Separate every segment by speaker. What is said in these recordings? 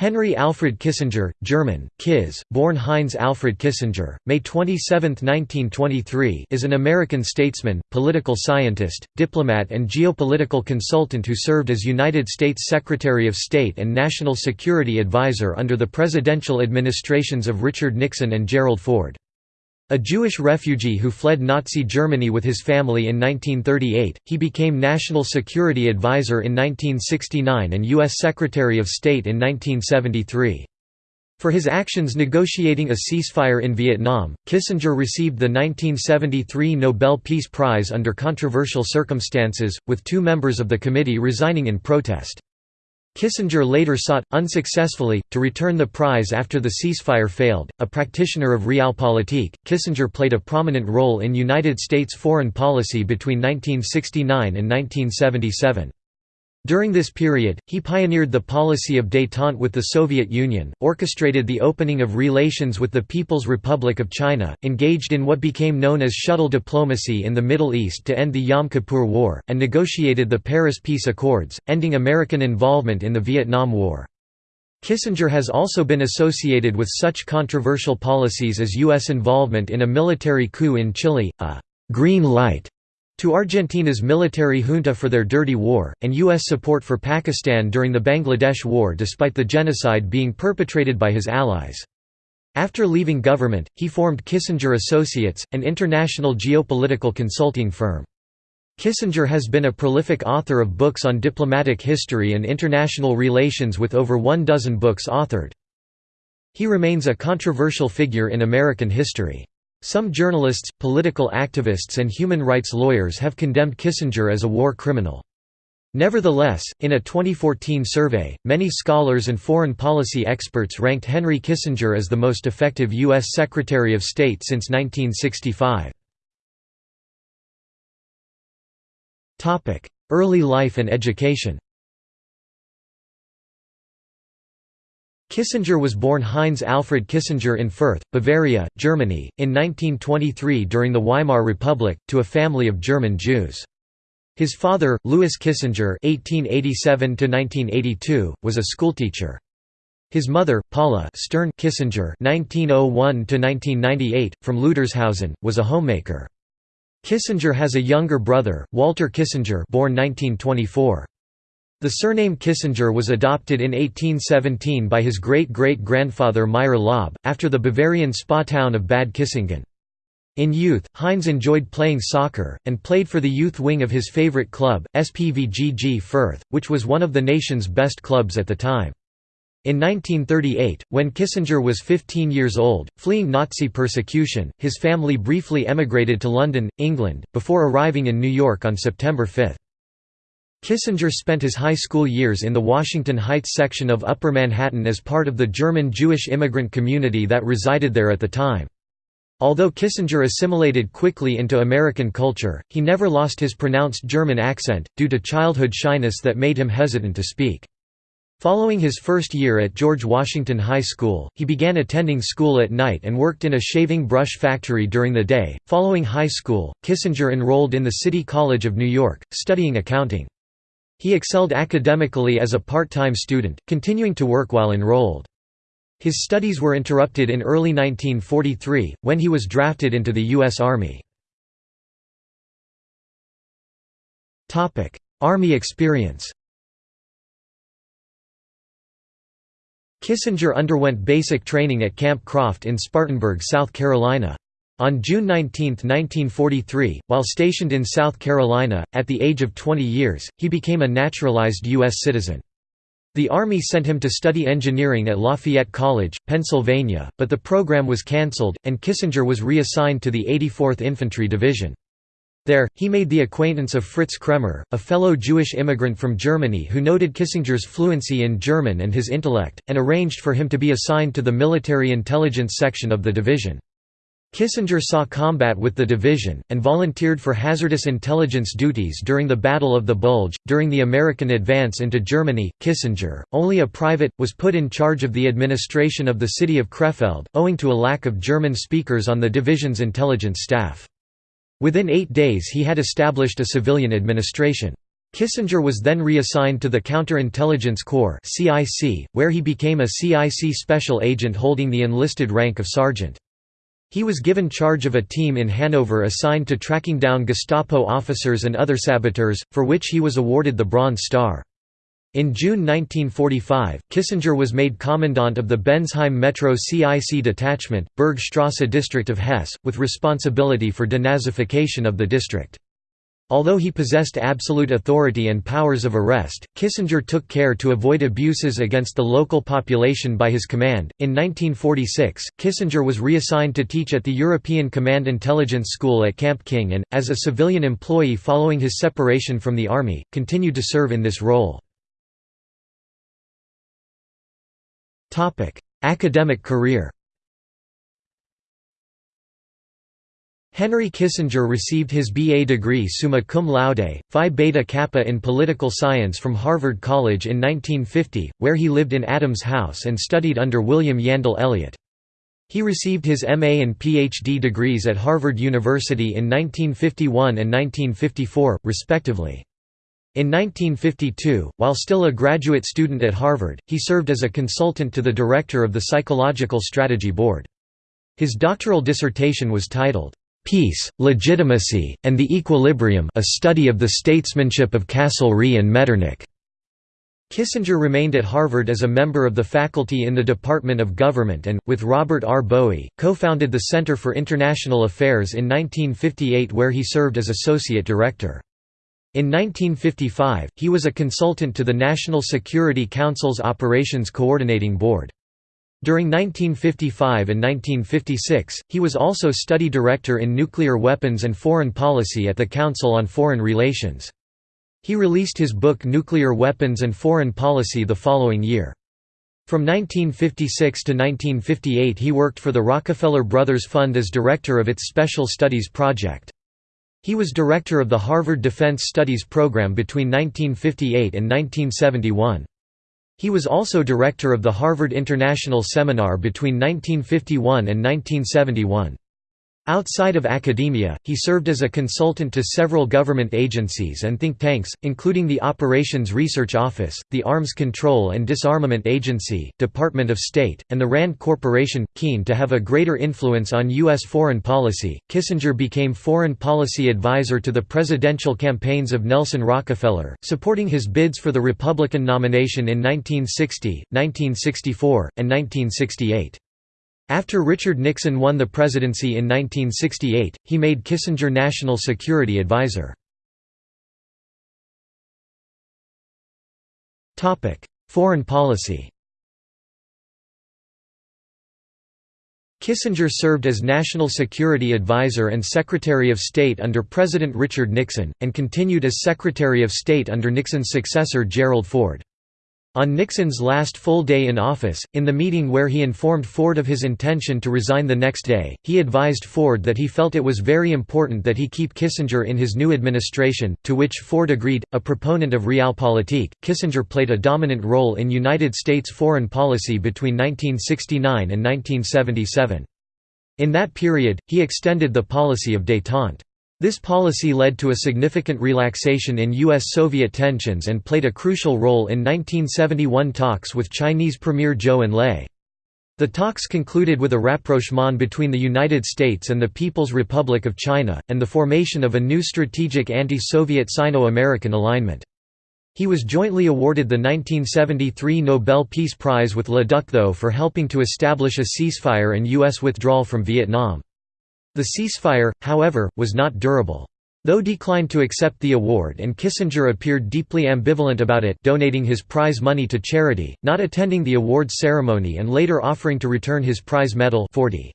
Speaker 1: Henry Alfred Kissinger, German, Kiss, born Heinz Alfred Kissinger, May 27, 1923 is an American statesman, political scientist, diplomat and geopolitical consultant who served as United States Secretary of State and National Security Advisor under the presidential administrations of Richard Nixon and Gerald Ford. A Jewish refugee who fled Nazi Germany with his family in 1938, he became National Security Advisor in 1969 and U.S. Secretary of State in 1973. For his actions negotiating a ceasefire in Vietnam, Kissinger received the 1973 Nobel Peace Prize under controversial circumstances, with two members of the committee resigning in protest. Kissinger later sought, unsuccessfully, to return the prize after the ceasefire failed. A practitioner of realpolitik, Kissinger played a prominent role in United States foreign policy between 1969 and 1977. During this period, he pioneered the policy of détente with the Soviet Union, orchestrated the opening of relations with the People's Republic of China, engaged in what became known as shuttle diplomacy in the Middle East to end the Yom Kippur War, and negotiated the Paris Peace Accords, ending American involvement in the Vietnam War. Kissinger has also been associated with such controversial policies as U.S. involvement in a military coup in Chile, a «green light» to Argentina's military junta for their dirty war, and U.S. support for Pakistan during the Bangladesh War despite the genocide being perpetrated by his allies. After leaving government, he formed Kissinger Associates, an international geopolitical consulting firm. Kissinger has been a prolific author of books on diplomatic history and international relations with over one dozen books authored. He remains a controversial figure in American history. Some journalists, political activists and human rights lawyers have condemned Kissinger as a war criminal. Nevertheless, in a 2014 survey, many scholars and foreign policy experts ranked Henry Kissinger as the most effective U.S. Secretary of State since 1965. Early life and education Kissinger was born Heinz Alfred Kissinger in Fürth, Bavaria, Germany, in 1923 during the Weimar Republic, to a family of German Jews. His father, Louis Kissinger (1887–1982), was a schoolteacher. His mother, Paula Stern Kissinger (1901–1998), from Leutershausen, was a homemaker. Kissinger has a younger brother, Walter Kissinger, born 1924. The surname Kissinger was adopted in 1817 by his great-great-grandfather Meyer Laub, after the Bavarian spa town of Bad Kissingen. In youth, Heinz enjoyed playing soccer, and played for the youth wing of his favorite club, SPVGG Fürth, which was one of the nation's best clubs at the time. In 1938, when Kissinger was 15 years old, fleeing Nazi persecution, his family briefly emigrated to London, England, before arriving in New York on September 5. Kissinger spent his high school years in the Washington Heights section of Upper Manhattan as part of the German Jewish immigrant community that resided there at the time. Although Kissinger assimilated quickly into American culture, he never lost his pronounced German accent, due to childhood shyness that made him hesitant to speak. Following his first year at George Washington High School, he began attending school at night and worked in a shaving brush factory during the day. Following high school, Kissinger enrolled in the City College of New York, studying accounting. He excelled academically as a part-time student, continuing to work while enrolled. His studies were interrupted in early 1943, when he was drafted into the U.S. Army. Army experience Kissinger underwent basic training at Camp Croft in Spartanburg, South Carolina. On June 19, 1943, while stationed in South Carolina, at the age of 20 years, he became a naturalized U.S. citizen. The Army sent him to study engineering at Lafayette College, Pennsylvania, but the program was cancelled, and Kissinger was reassigned to the 84th Infantry Division. There, he made the acquaintance of Fritz Kraemer, a fellow Jewish immigrant from Germany who noted Kissinger's fluency in German and his intellect, and arranged for him to be assigned to the military intelligence section of the division. Kissinger saw combat with the division, and volunteered for hazardous intelligence duties during the Battle of the Bulge. During the American advance into Germany, Kissinger, only a private, was put in charge of the administration of the city of Krefeld, owing to a lack of German speakers on the division's intelligence staff. Within eight days he had established a civilian administration. Kissinger was then reassigned to the Counterintelligence Corps where he became a CIC special agent holding the enlisted rank of sergeant. He was given charge of a team in Hanover assigned to tracking down Gestapo officers and other saboteurs, for which he was awarded the Bronze Star. In June 1945, Kissinger was made commandant of the Bensheim Metro CIC detachment, Bergstrasse district of Hesse, with responsibility for denazification of the district. Although he possessed absolute authority and powers of arrest, Kissinger took care to avoid abuses against the local population by his command. In 1946, Kissinger was reassigned to teach at the European Command Intelligence School at Camp King and, as a civilian employee following his separation from the army, continued to serve in this role. Academic career Henry Kissinger received his B.A. degree summa cum laude, Phi Beta Kappa in political science from Harvard College in 1950, where he lived in Adams House and studied under William Yandell Elliott. He received his MA and PhD degrees at Harvard University in 1951 and 1954, respectively. In 1952, while still a graduate student at Harvard, he served as a consultant to the director of the Psychological Strategy Board. His doctoral dissertation was titled, Peace, Legitimacy, and the Equilibrium a study of the statesmanship of Castlereagh and Metternich. Kissinger remained at Harvard as a member of the faculty in the Department of Government and, with Robert R. Bowie, co-founded the Center for International Affairs in 1958 where he served as associate director. In 1955, he was a consultant to the National Security Council's Operations Coordinating Board. During 1955 and 1956, he was also study director in nuclear weapons and foreign policy at the Council on Foreign Relations. He released his book Nuclear Weapons and Foreign Policy the following year. From 1956 to 1958 he worked for the Rockefeller Brothers Fund as director of its Special Studies Project. He was director of the Harvard Defense Studies Program between 1958 and 1971. He was also director of the Harvard International Seminar between 1951 and 1971. Outside of academia, he served as a consultant to several government agencies and think tanks, including the Operations Research Office, the Arms Control and Disarmament Agency, Department of State, and the RAND Corporation. Keen to have a greater influence on U.S. foreign policy, Kissinger became foreign policy advisor to the presidential campaigns of Nelson Rockefeller, supporting his bids for the Republican nomination in 1960, 1964, and 1968. After Richard Nixon won the presidency in 1968, he made Kissinger National Security Advisor. Foreign policy Kissinger served as National Security Advisor and Secretary of State under President Richard Nixon, and continued as Secretary of State under Nixon's successor Gerald Ford. On Nixon's last full day in office, in the meeting where he informed Ford of his intention to resign the next day, he advised Ford that he felt it was very important that he keep Kissinger in his new administration, to which Ford agreed. A proponent of realpolitik, Kissinger played a dominant role in United States foreign policy between 1969 and 1977. In that period, he extended the policy of détente. This policy led to a significant relaxation in U.S.-Soviet tensions and played a crucial role in 1971 talks with Chinese Premier Zhou Enlai. The talks concluded with a rapprochement between the United States and the People's Republic of China, and the formation of a new strategic anti-Soviet Sino-American alignment. He was jointly awarded the 1973 Nobel Peace Prize with Le Duc Tho for helping to establish a ceasefire and U.S. withdrawal from Vietnam. The ceasefire, however, was not durable. Tho declined to accept the award and Kissinger appeared deeply ambivalent about it donating his prize money to charity, not attending the award ceremony and later offering to return his prize medal 40.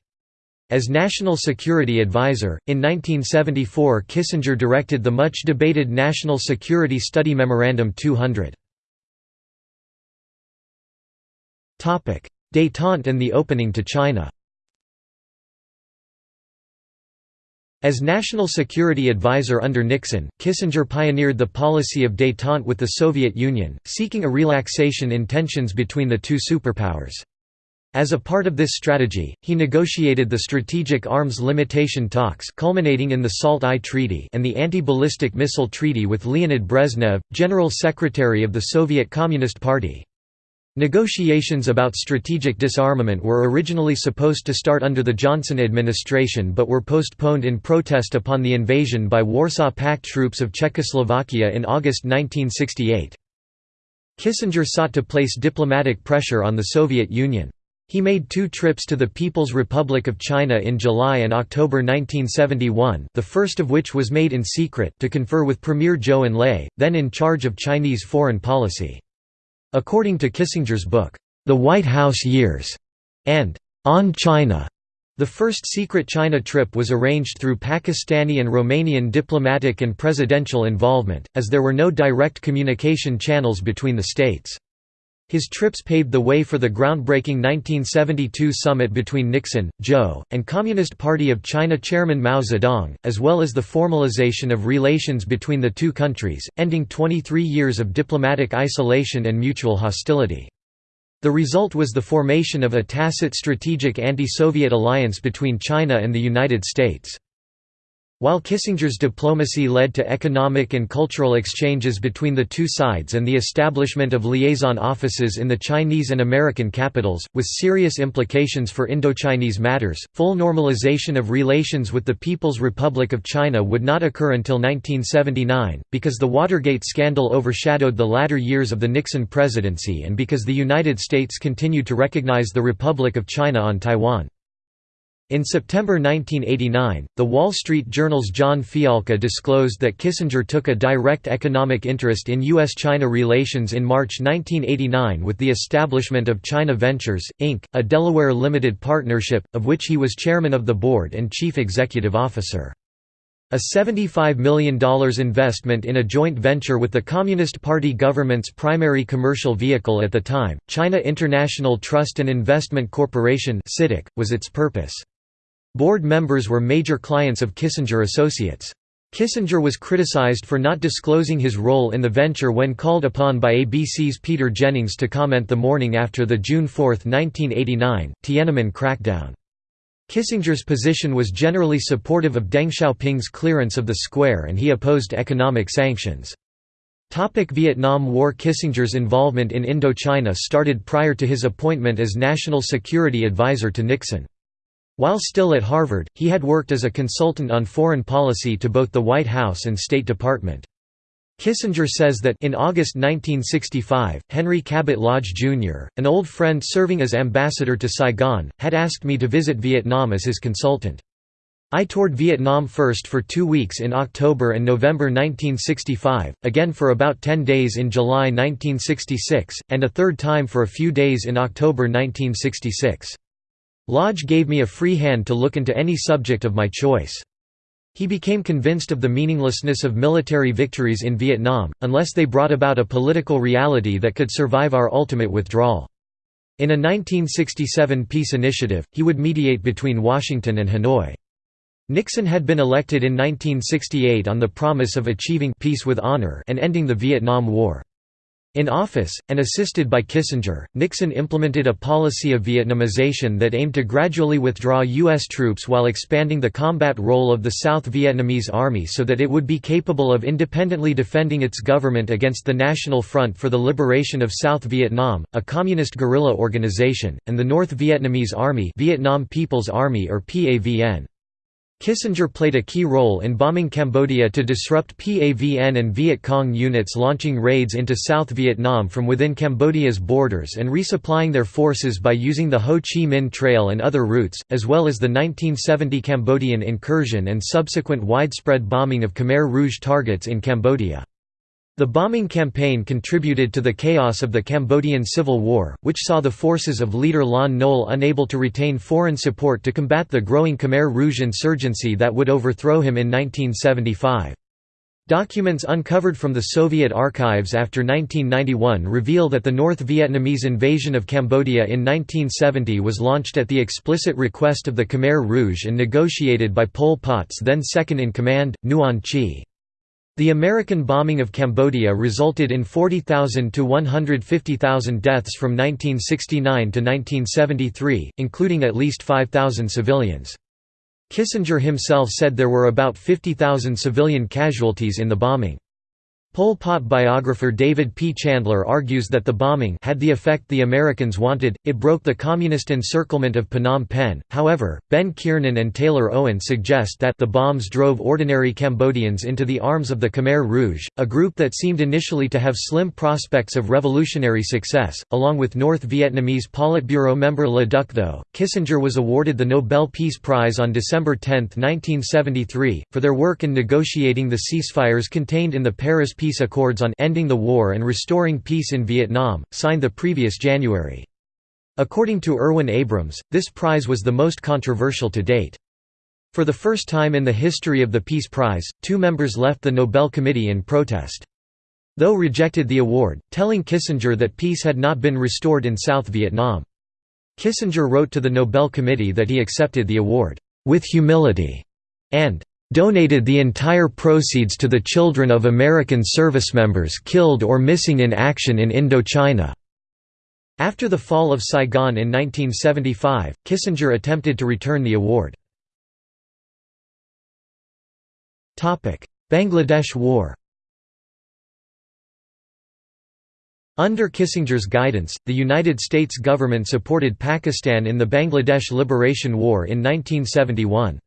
Speaker 1: As National Security Advisor, in 1974 Kissinger directed the much-debated National Security Study Memorandum 200. Détente and the opening to China As National Security Advisor under Nixon, Kissinger pioneered the policy of détente with the Soviet Union, seeking a relaxation in tensions between the two superpowers. As a part of this strategy, he negotiated the Strategic Arms Limitation talks culminating in the SALT I Treaty and the Anti-Ballistic Missile Treaty with Leonid Brezhnev, General Secretary of the Soviet Communist Party. Negotiations about strategic disarmament were originally supposed to start under the Johnson administration but were postponed in protest upon the invasion by Warsaw Pact troops of Czechoslovakia in August 1968. Kissinger sought to place diplomatic pressure on the Soviet Union. He made two trips to the People's Republic of China in July and October 1971 the first of which was made in secret to confer with Premier Zhou Enlai, then in charge of Chinese foreign policy. According to Kissinger's book, The White House Years, and On China, the first secret China trip was arranged through Pakistani and Romanian diplomatic and presidential involvement, as there were no direct communication channels between the states. His trips paved the way for the groundbreaking 1972 summit between Nixon, Zhou, and Communist Party of China chairman Mao Zedong, as well as the formalization of relations between the two countries, ending 23 years of diplomatic isolation and mutual hostility. The result was the formation of a tacit strategic anti-Soviet alliance between China and the United States. While Kissinger's diplomacy led to economic and cultural exchanges between the two sides and the establishment of liaison offices in the Chinese and American capitals, with serious implications for Indochinese matters, full normalization of relations with the People's Republic of China would not occur until 1979, because the Watergate scandal overshadowed the latter years of the Nixon presidency and because the United States continued to recognize the Republic of China on Taiwan. In September 1989, The Wall Street Journal's John Fialka disclosed that Kissinger took a direct economic interest in U.S.-China relations in March 1989 with the establishment of China Ventures, Inc., a Delaware limited partnership, of which he was chairman of the board and chief executive officer. A $75 million investment in a joint venture with the Communist Party government's primary commercial vehicle at the time, China International Trust and Investment Corporation was its purpose. Board members were major clients of Kissinger Associates. Kissinger was criticized for not disclosing his role in the venture when called upon by ABC's Peter Jennings to comment the morning after the June 4, 1989, Tiananmen crackdown. Kissinger's position was generally supportive of Deng Xiaoping's clearance of the square and he opposed economic sanctions. Topic Vietnam War Kissinger's involvement in Indochina started prior to his appointment as National Security Advisor to Nixon. While still at Harvard, he had worked as a consultant on foreign policy to both the White House and State Department. Kissinger says that in August 1965, Henry Cabot Lodge, Jr., an old friend serving as ambassador to Saigon, had asked me to visit Vietnam as his consultant. I toured Vietnam first for two weeks in October and November 1965, again for about 10 days in July 1966, and a third time for a few days in October 1966. Lodge gave me a free hand to look into any subject of my choice. He became convinced of the meaninglessness of military victories in Vietnam, unless they brought about a political reality that could survive our ultimate withdrawal. In a 1967 peace initiative, he would mediate between Washington and Hanoi. Nixon had been elected in 1968 on the promise of achieving peace with honor and ending the Vietnam War. In office, and assisted by Kissinger, Nixon implemented a policy of Vietnamization that aimed to gradually withdraw U.S. troops while expanding the combat role of the South Vietnamese Army so that it would be capable of independently defending its government against the National Front for the Liberation of South Vietnam, a communist guerrilla organization, and the North Vietnamese Army Vietnam People's Army or PAVN. Kissinger played a key role in bombing Cambodia to disrupt PAVN and Viet Cong units launching raids into South Vietnam from within Cambodia's borders and resupplying their forces by using the Ho Chi Minh Trail and other routes, as well as the 1970 Cambodian incursion and subsequent widespread bombing of Khmer Rouge targets in Cambodia. The bombing campaign contributed to the chaos of the Cambodian Civil War, which saw the forces of leader Lon Nol unable to retain foreign support to combat the growing Khmer Rouge insurgency that would overthrow him in 1975. Documents uncovered from the Soviet archives after 1991 reveal that the North Vietnamese invasion of Cambodia in 1970 was launched at the explicit request of the Khmer Rouge and negotiated by Pol Pot's then second-in-command, Nuon Chea. The American bombing of Cambodia resulted in 40,000 to 150,000 deaths from 1969 to 1973, including at least 5,000 civilians. Kissinger himself said there were about 50,000 civilian casualties in the bombing. Pol Pot biographer David P. Chandler argues that the bombing had the effect the Americans wanted, it broke the communist encirclement of Phnom Penh. However, Ben Kiernan and Taylor Owen suggest that the bombs drove ordinary Cambodians into the arms of the Khmer Rouge, a group that seemed initially to have slim prospects of revolutionary success. Along with North Vietnamese Politburo member Le Duc Tho, Kissinger was awarded the Nobel Peace Prize on December 10, 1973, for their work in negotiating the ceasefires contained in the Paris Peace Peace Accords on Ending the War and Restoring Peace in Vietnam, signed the previous January. According to Irwin Abrams, this prize was the most controversial to date. For the first time in the history of the Peace Prize, two members left the Nobel Committee in protest. Tho rejected the award, telling Kissinger that peace had not been restored in South Vietnam. Kissinger wrote to the Nobel Committee that he accepted the award, "...with humility", and donated the entire proceeds to the children of American servicemembers killed or missing in action in Indochina. After the fall of Saigon in 1975, Kissinger attempted to return the award. Bangladesh War Under Kissinger's guidance, the United States government supported Pakistan in the Bangladesh Liberation War in 1971.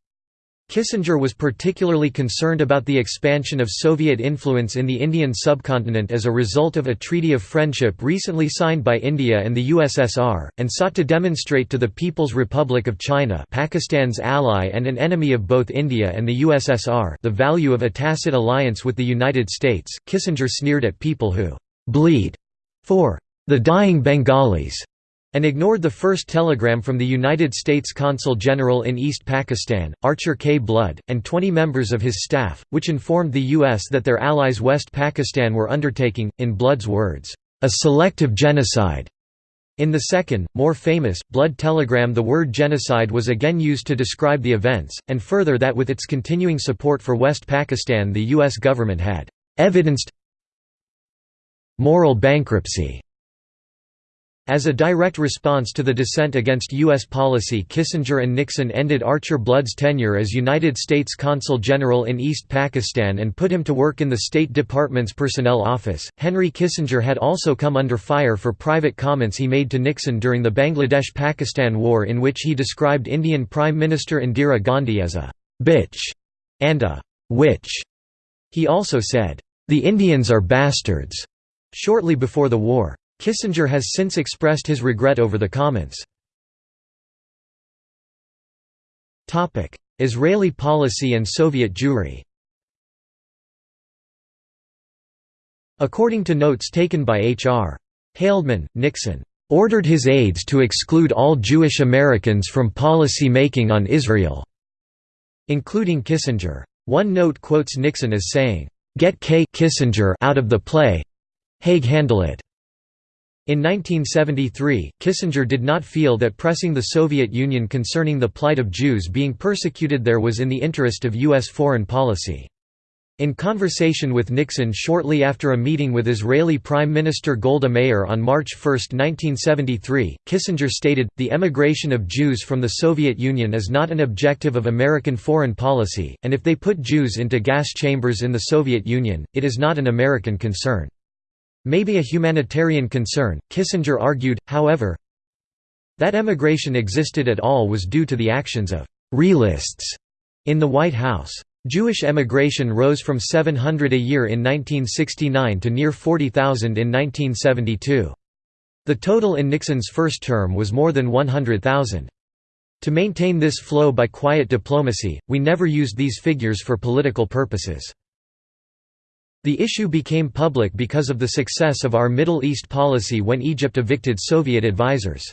Speaker 1: Kissinger was particularly concerned about the expansion of Soviet influence in the Indian subcontinent as a result of a treaty of friendship recently signed by India and the USSR, and sought to demonstrate to the People's Republic of China Pakistan's ally and an enemy of both India and the USSR the value of a tacit alliance with the United States. Kissinger sneered at people who «bleed» for «the dying Bengalis» and ignored the first telegram from the United States Consul General in East Pakistan, Archer K. Blood, and 20 members of his staff, which informed the U.S. that their allies West Pakistan were undertaking, in Blood's words, a selective genocide. In the second, more famous, Blood telegram the word genocide was again used to describe the events, and further that with its continuing support for West Pakistan the U.S. government had evidenced moral bankruptcy as a direct response to the dissent against U.S. policy Kissinger and Nixon ended Archer Blood's tenure as United States Consul General in East Pakistan and put him to work in the State Department's Personnel Office. Henry Kissinger had also come under fire for private comments he made to Nixon during the Bangladesh-Pakistan War in which he described Indian Prime Minister Indira Gandhi as a «bitch» and a «witch». He also said, "...the Indians are bastards." Shortly before the war. Kissinger has since expressed his regret over the comments. Israeli policy and Soviet Jewry According to notes taken by H.R. Haldeman, Nixon ordered his aides to exclude all Jewish Americans from policy making on Israel, including Kissinger. One note quotes Nixon as saying, "Get K Kissinger out of the play. Haig handle it." In 1973, Kissinger did not feel that pressing the Soviet Union concerning the plight of Jews being persecuted there was in the interest of U.S. foreign policy. In conversation with Nixon shortly after a meeting with Israeli Prime Minister Golda Meir on March 1, 1973, Kissinger stated, The emigration of Jews from the Soviet Union is not an objective of American foreign policy, and if they put Jews into gas chambers in the Soviet Union, it is not an American concern. Maybe a humanitarian concern, Kissinger argued, however, that emigration existed at all was due to the actions of «realists» in the White House. Jewish emigration rose from 700 a year in 1969 to near 40,000 in 1972. The total in Nixon's first term was more than 100,000. To maintain this flow by quiet diplomacy, we never used these figures for political purposes. The issue became public because of the success of our Middle East policy when Egypt evicted Soviet advisors.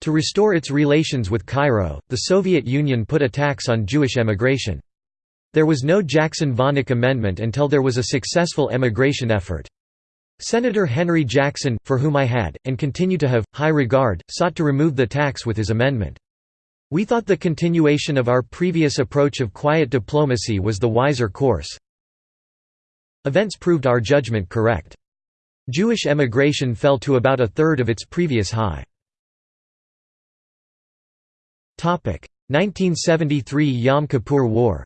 Speaker 1: To restore its relations with Cairo, the Soviet Union put a tax on Jewish emigration. There was no Jackson-Vanik amendment until there was a successful emigration effort. Senator Henry Jackson, for whom I had, and continue to have, high regard, sought to remove the tax with his amendment. We thought the continuation of our previous approach of quiet diplomacy was the wiser course. Events proved our judgment correct. Jewish emigration fell to about a third of its previous high. 1973 Yom Kippur War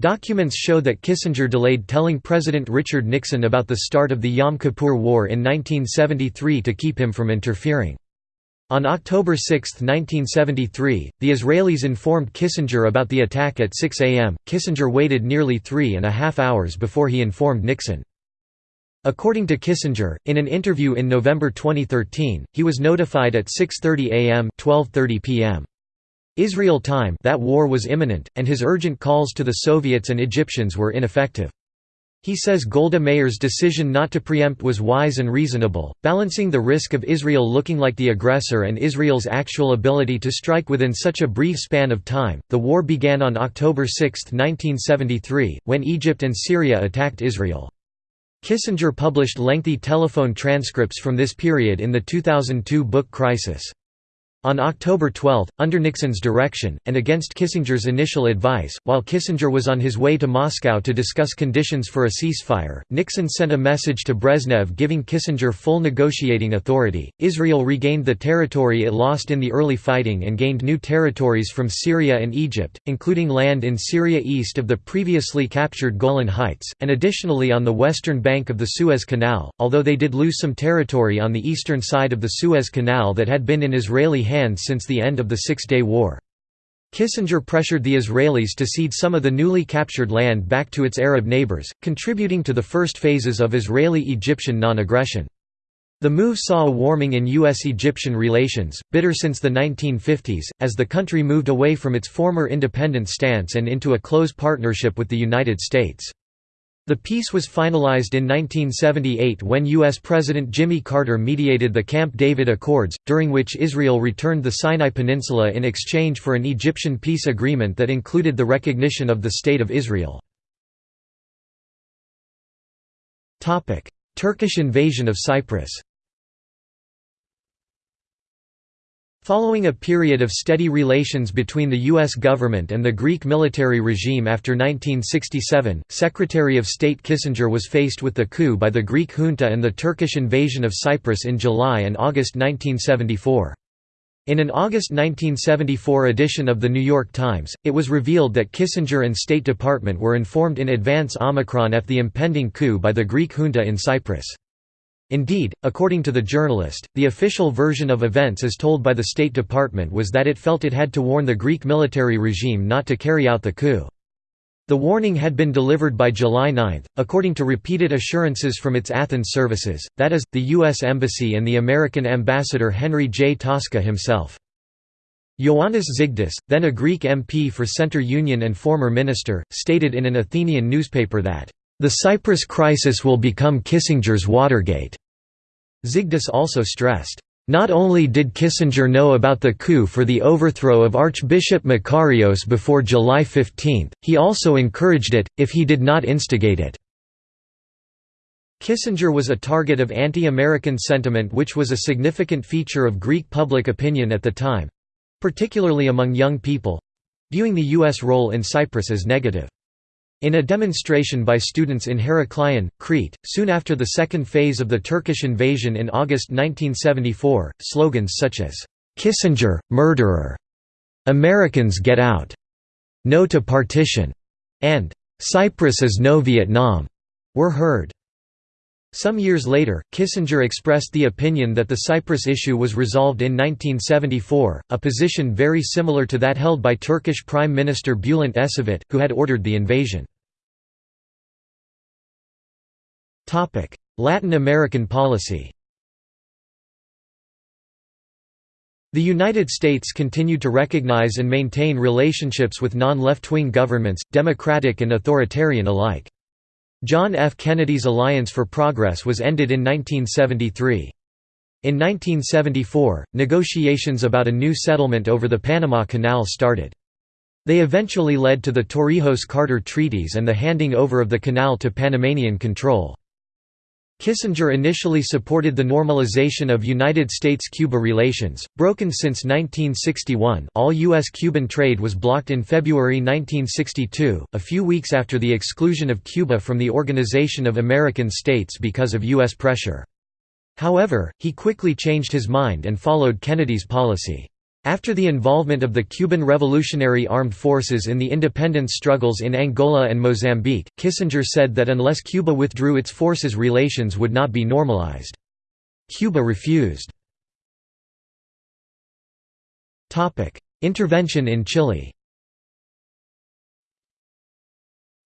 Speaker 1: Documents show that Kissinger delayed telling President Richard Nixon about the start of the Yom Kippur War in 1973 to keep him from interfering. On October 6, 1973, the Israelis informed Kissinger about the attack at 6 am. Kissinger waited nearly three and a half hours before he informed Nixon. According to Kissinger, in an interview in November 2013, he was notified at 6.30 am 12.30 p.m. Israel time that war was imminent, and his urgent calls to the Soviets and Egyptians were ineffective. He says Golda Meir's decision not to preempt was wise and reasonable, balancing the risk of Israel looking like the aggressor and Israel's actual ability to strike within such a brief span of time. The war began on October 6, 1973, when Egypt and Syria attacked Israel. Kissinger published lengthy telephone transcripts from this period in the 2002 book Crisis. On October 12, under Nixon's direction, and against Kissinger's initial advice, while Kissinger was on his way to Moscow to discuss conditions for a ceasefire, Nixon sent a message to Brezhnev giving Kissinger full negotiating authority. Israel regained the territory it lost in the early fighting and gained new territories from Syria and Egypt, including land in Syria east of the previously captured Golan Heights, and additionally on the western bank of the Suez Canal, although they did lose some territory on the eastern side of the Suez Canal that had been in Israeli hands since the end of the Six-Day War. Kissinger pressured the Israelis to cede some of the newly captured land back to its Arab neighbors, contributing to the first phases of Israeli-Egyptian non-aggression. The move saw a warming in U.S.-Egyptian relations, bitter since the 1950s, as the country moved away from its former independent stance and into a close partnership with the United States. The peace was finalized in 1978 when U.S. President Jimmy Carter mediated the Camp David Accords, during which Israel returned the Sinai Peninsula in exchange for an Egyptian peace agreement that included the recognition of the State of Israel. Turkish invasion of Cyprus Following a period of steady relations between the U.S. government and the Greek military regime after 1967, Secretary of State Kissinger was faced with the coup by the Greek junta and the Turkish invasion of Cyprus in July and August 1974. In an August 1974 edition of The New York Times, it was revealed that Kissinger and State Department were informed in advance Omicron of the impending coup by the Greek junta in Cyprus. Indeed, according to the journalist, the official version of events as told by the State Department was that it felt it had to warn the Greek military regime not to carry out the coup. The warning had been delivered by July 9, according to repeated assurances from its Athens services, that is, the U.S. Embassy and the American ambassador Henry J. Tasca himself. Ioannis Zygdis, then a Greek MP for Centre Union and former minister, stated in an Athenian newspaper that the Cyprus crisis will become Kissinger's Watergate. Zygdis also stressed, not only did Kissinger know about the coup for the overthrow of Archbishop Makarios before July 15, he also encouraged it, if he did not instigate it. Kissinger was a target of anti-American sentiment which was a significant feature of Greek public opinion at the time—particularly among young people—viewing the U.S. role in Cyprus as negative. In a demonstration by students in Heraklion, Crete, soon after the second phase of the Turkish invasion in August 1974, slogans such as, "'Kissinger, murderer'", "'Americans get out'", "'No to partition'", and "'Cyprus is no Vietnam' were heard. Some years later, Kissinger expressed the opinion that the Cyprus issue was resolved in 1974, a position very similar to that held by Turkish Prime Minister Bülent Ecevit, who had ordered the invasion. Latin American policy The United States continued to recognize and maintain relationships with non-left-wing governments, democratic and authoritarian alike. John F. Kennedy's Alliance for Progress was ended in 1973. In 1974, negotiations about a new settlement over the Panama Canal started. They eventually led to the Torrijos-Carter treaties and the handing over of the canal to Panamanian control. Kissinger initially supported the normalization of United States–Cuba relations, broken since 1961 all U.S.-Cuban trade was blocked in February 1962, a few weeks after the exclusion of Cuba from the Organization of American States because of U.S. pressure. However, he quickly changed his mind and followed Kennedy's policy. After the involvement of the Cuban Revolutionary Armed Forces in the independence struggles in Angola and Mozambique, Kissinger said that unless Cuba withdrew its forces relations would not be normalized. Cuba refused. Intervention in Chile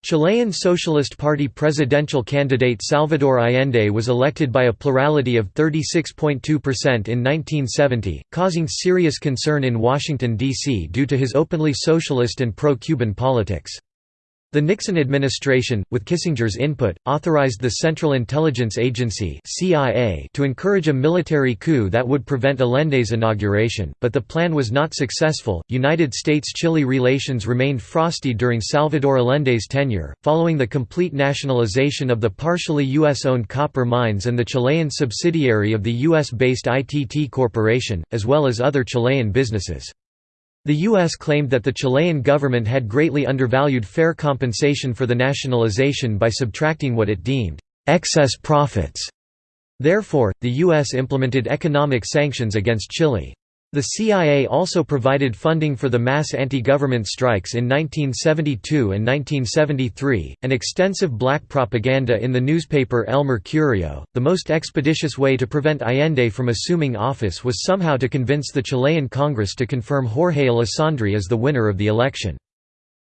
Speaker 1: Chilean Socialist Party presidential candidate Salvador Allende was elected by a plurality of 36.2% in 1970, causing serious concern in Washington, D.C. due to his openly socialist and pro-Cuban politics. The Nixon administration, with Kissinger's input, authorized the Central Intelligence Agency (CIA) to encourage a military coup that would prevent Allende's inauguration, but the plan was not successful. United States-Chile relations remained frosty during Salvador Allende's tenure, following the complete nationalization of the partially U.S.-owned copper mines and the Chilean subsidiary of the U.S.-based ITT Corporation, as well as other Chilean businesses. The U.S. claimed that the Chilean government had greatly undervalued fair compensation for the nationalization by subtracting what it deemed excess profits. Therefore, the U.S. implemented economic sanctions against Chile. The CIA also provided funding for the mass anti-government strikes in 1972 and 1973, and extensive black propaganda in the newspaper El Mercurio. The most expeditious way to prevent Allende from assuming office was somehow to convince the Chilean Congress to confirm Jorge Alessandri as the winner of the election.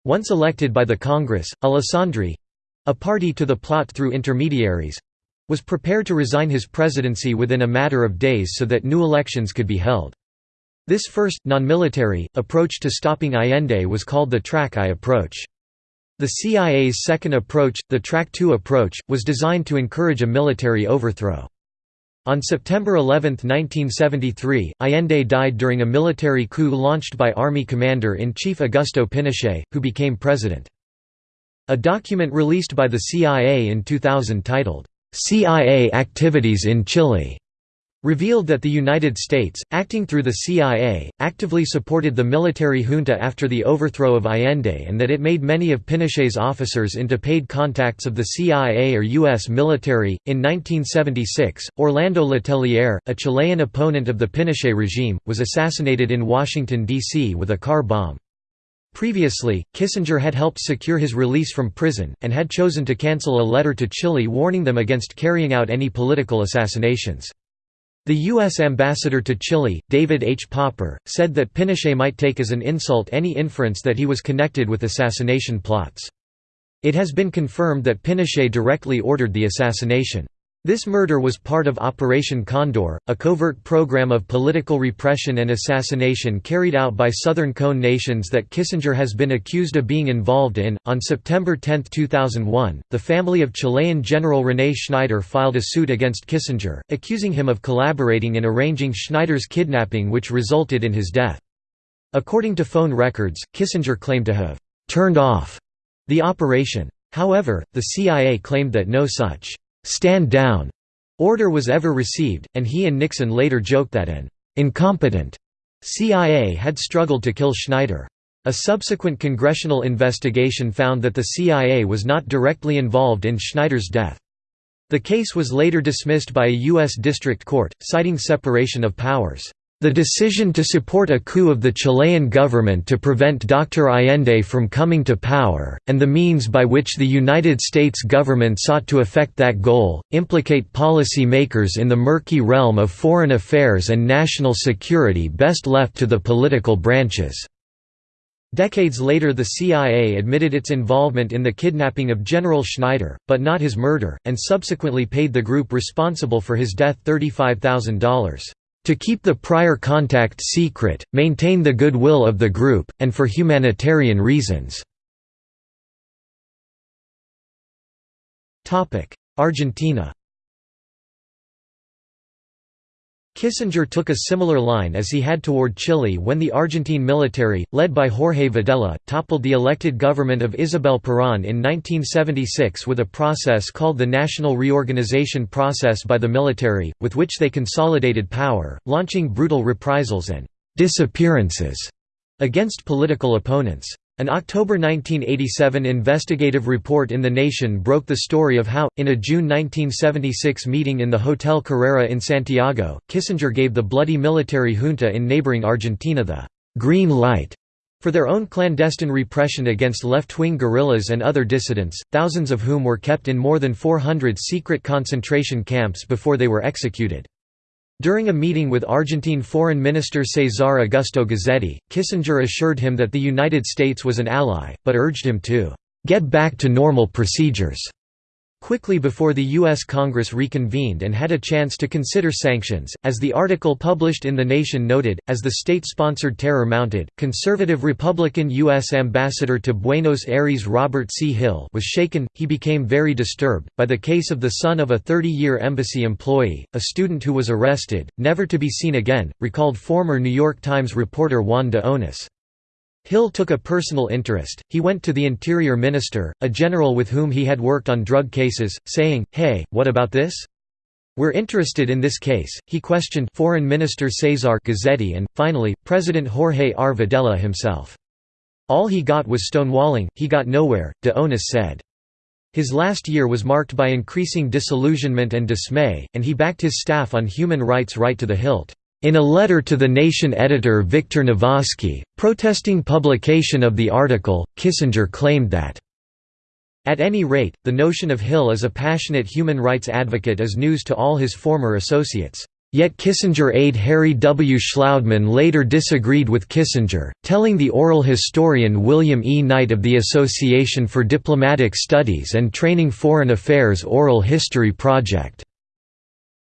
Speaker 1: Once elected by the Congress, Alessandri—a party to the plot through intermediaries—was prepared to resign his presidency within a matter of days so that new elections could be held. This first, non-military, approach to stopping Allende was called the Track I approach. The CIA's second approach, the Track II approach, was designed to encourage a military overthrow. On September 11, 1973, Allende died during a military coup launched by Army Commander-in-Chief Augusto Pinochet, who became president. A document released by the CIA in 2000 titled, "'CIA Activities in Chile' revealed that the United States, acting through the CIA, actively supported the military junta after the overthrow of Allende and that it made many of Pinochet's officers into paid contacts of the CIA or U.S. military. In 1976, Orlando Letelier, a Chilean opponent of the Pinochet regime, was assassinated in Washington, D.C. with a car bomb. Previously, Kissinger had helped secure his release from prison, and had chosen to cancel a letter to Chile warning them against carrying out any political assassinations. The U.S. ambassador to Chile, David H. Popper, said that Pinochet might take as an insult any inference that he was connected with assassination plots. It has been confirmed that Pinochet directly ordered the assassination. This murder was part of Operation Condor, a covert program of political repression and assassination carried out by Southern Cone nations that Kissinger has been accused of being involved in. On September 10, 2001, the family of Chilean General René Schneider filed a suit against Kissinger, accusing him of collaborating in arranging Schneider's kidnapping, which resulted in his death. According to phone records, Kissinger claimed to have turned off the operation. However, the CIA claimed that no such stand down order was ever received, and he and Nixon later joked that an incompetent CIA had struggled to kill Schneider. A subsequent congressional investigation found that the CIA was not directly involved in Schneider's death. The case was later dismissed by a U.S. district court, citing separation of powers. The decision to support a coup of the Chilean government to prevent Dr. Allende from coming to power, and the means by which the United States government sought to effect that goal, implicate policy makers in the murky realm of foreign affairs and national security best left to the political branches. Decades later the CIA admitted its involvement in the kidnapping of General Schneider, but not his murder, and subsequently paid the group responsible for his death $35,000 to keep the prior contact secret, maintain the goodwill of the group, and for humanitarian reasons." Argentina Kissinger took a similar line as he had toward Chile when the Argentine military, led by Jorge Videla, toppled the elected government of Isabel Perón in 1976 with a process called the National Reorganization Process by the military, with which they consolidated power, launching brutal reprisals and «disappearances» against political opponents. An October 1987 investigative report in The Nation broke the story of how, in a June 1976 meeting in the Hotel Carrera in Santiago, Kissinger gave the bloody military junta in neighboring Argentina the «green light» for their own clandestine repression against left-wing guerrillas and other dissidents, thousands of whom were kept in more than 400 secret concentration camps before they were executed. During a meeting with Argentine Foreign Minister Cesar Augusto Guzzetti, Kissinger assured him that the United States was an ally, but urged him to "...get back to normal procedures." Quickly before the U.S. Congress reconvened and had a chance to consider sanctions. As the article published in The Nation noted, as the state sponsored terror mounted, conservative Republican U.S. Ambassador to Buenos Aires Robert C. Hill was shaken, he became very disturbed, by the case of the son of a 30 year embassy employee, a student who was arrested, never to be seen again, recalled former New York Times reporter Juan de Onís. Hill took a personal interest, he went to the Interior Minister, a general with whom he had worked on drug cases, saying, hey, what about this? We're interested in this case. He questioned Foreign Minister Cesar Guzzetti and, finally, President Jorge R. Videla himself. All he got was stonewalling, he got nowhere, de Onís said. His last year was marked by increasing disillusionment and dismay, and he backed his staff on human rights right to the hilt. In a letter to the Nation editor Victor Navasky, protesting publication of the article, Kissinger claimed that at any rate, the notion of Hill as a passionate human rights advocate is news to all his former associates. Yet Kissinger aide Harry W. Shlaudeman later disagreed with Kissinger, telling the oral historian William E. Knight of the Association for Diplomatic Studies and Training Foreign Affairs Oral History Project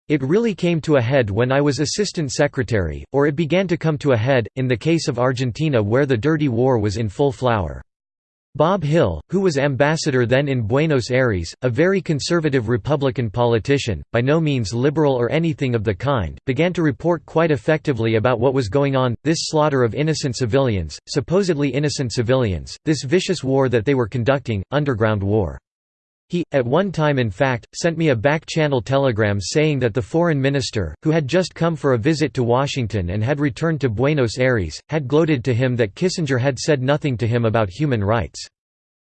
Speaker 1: it really came to a head when I was assistant secretary, or it began to come to a head, in the case of Argentina where the dirty war was in full flower. Bob Hill, who was ambassador then in Buenos Aires, a very conservative Republican politician, by no means liberal or anything of the kind, began to report quite effectively about what was going on, this slaughter of innocent civilians, supposedly innocent civilians, this vicious war that they were conducting, underground war. He, at one time in fact, sent me a back-channel telegram saying that the foreign minister, who had just come for a visit to Washington and had returned to Buenos Aires, had gloated to him that Kissinger had said nothing to him about human rights.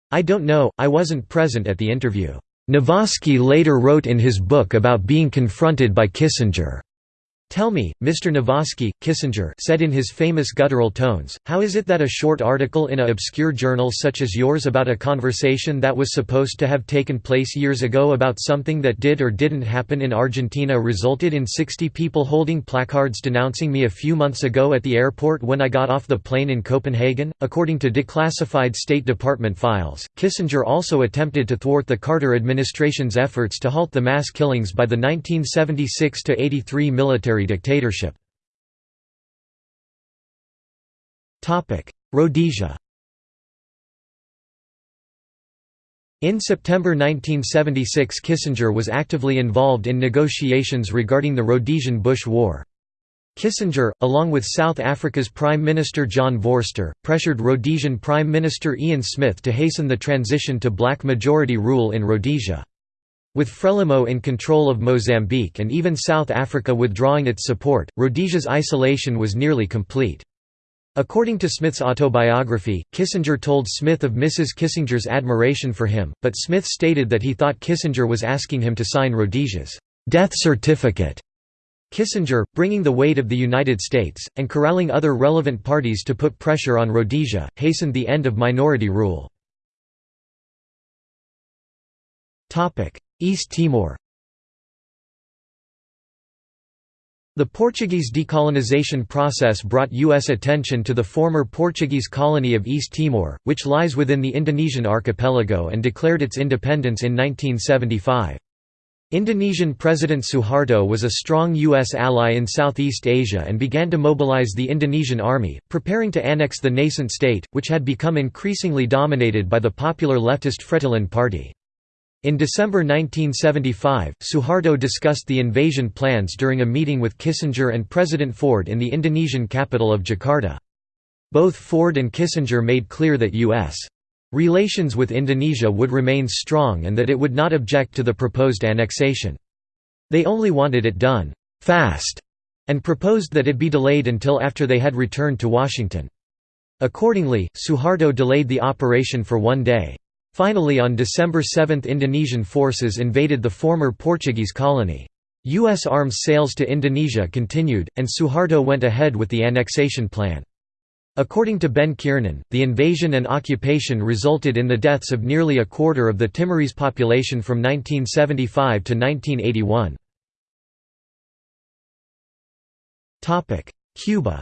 Speaker 1: I don't know, I wasn't present at the interview. Navasky later wrote in his book about being confronted by Kissinger. Tell me, Mr. Navasky, Kissinger said in his famous guttural tones, how is it that a short article in a obscure journal such as yours about a conversation that was supposed to have taken place years ago about something that did or didn't happen in Argentina resulted in 60 people holding placards denouncing me a few months ago at the airport when I got off the plane in Copenhagen? According to declassified State Department files, Kissinger also attempted to thwart the Carter administration's efforts to halt the mass killings by the 1976–83 military dictatorship. Rhodesia In September 1976 Kissinger was actively involved in negotiations regarding the Rhodesian Bush War. Kissinger, along with South Africa's Prime Minister John Vorster, pressured Rhodesian Prime Minister Ian Smith to hasten the transition to black majority rule in Rhodesia. With Frelimo in control of Mozambique and even South Africa withdrawing its support, Rhodesia's isolation was nearly complete. According to Smith's autobiography, Kissinger told Smith of Mrs. Kissinger's admiration for him, but Smith stated that he thought Kissinger was asking him to sign Rhodesia's death certificate. Kissinger, bringing the weight of the United States, and corralling other relevant parties to put pressure on Rhodesia, hastened the end of minority rule. East Timor The Portuguese decolonization process brought U.S. attention to the former Portuguese colony of East Timor, which lies within the Indonesian archipelago and declared its independence in 1975. Indonesian President Suharto was a strong U.S. ally in Southeast Asia and began to mobilize the Indonesian army, preparing to annex the nascent state, which had become increasingly dominated by the popular leftist Fretilin Party. In December 1975, Suharto discussed the invasion plans during a meeting with Kissinger and President Ford in the Indonesian capital of Jakarta. Both Ford and Kissinger made clear that U.S. relations with Indonesia would remain strong and that it would not object to the proposed annexation. They only wanted it done «fast» and proposed that it be delayed until after they had returned to Washington. Accordingly, Suharto delayed the operation for one day. Finally on December 7 Indonesian forces invaded the former Portuguese colony. U.S. arms sales to Indonesia continued, and Suharto went ahead with the annexation plan. According to Ben Kiernan, the invasion and occupation resulted in the deaths of nearly a quarter of the Timorese population from 1975 to 1981. Cuba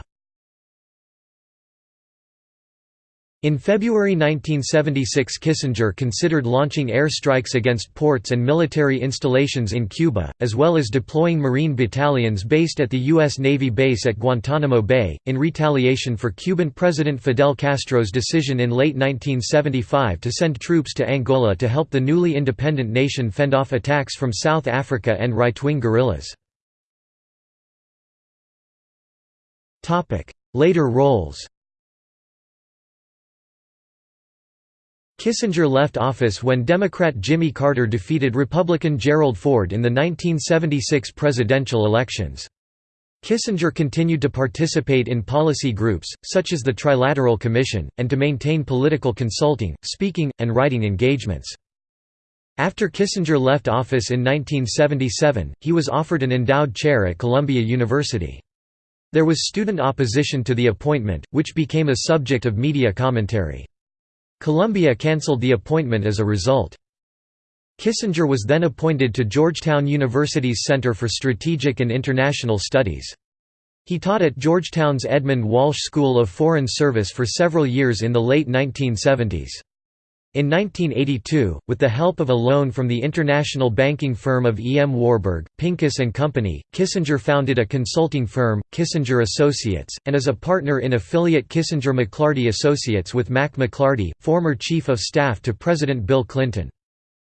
Speaker 1: In February 1976 Kissinger considered launching airstrikes against ports and military installations in Cuba, as well as deploying Marine battalions based at the U.S. Navy base at Guantanamo Bay, in retaliation for Cuban President Fidel Castro's decision in late 1975 to send troops to Angola to help the newly independent nation fend off attacks from South Africa and right-wing guerrillas. Later roles Kissinger left office when Democrat Jimmy Carter defeated Republican Gerald Ford in the 1976 presidential elections. Kissinger continued to participate in policy groups, such as the Trilateral Commission, and to maintain political consulting, speaking, and writing engagements. After Kissinger left office in 1977, he was offered an endowed chair at Columbia University. There was student opposition to the appointment, which became a subject of media commentary. Columbia cancelled the appointment as a result. Kissinger was then appointed to Georgetown University's Center for Strategic and International Studies. He taught at Georgetown's Edmund Walsh School of Foreign Service for several years in the late 1970s. In 1982, with the help of a loan from the international banking firm of E. M. Warburg, Pincus and Company, Kissinger founded a consulting firm, Kissinger Associates, and is a partner in affiliate Kissinger McLarty Associates with Mac McLarty, former Chief of Staff to President Bill Clinton.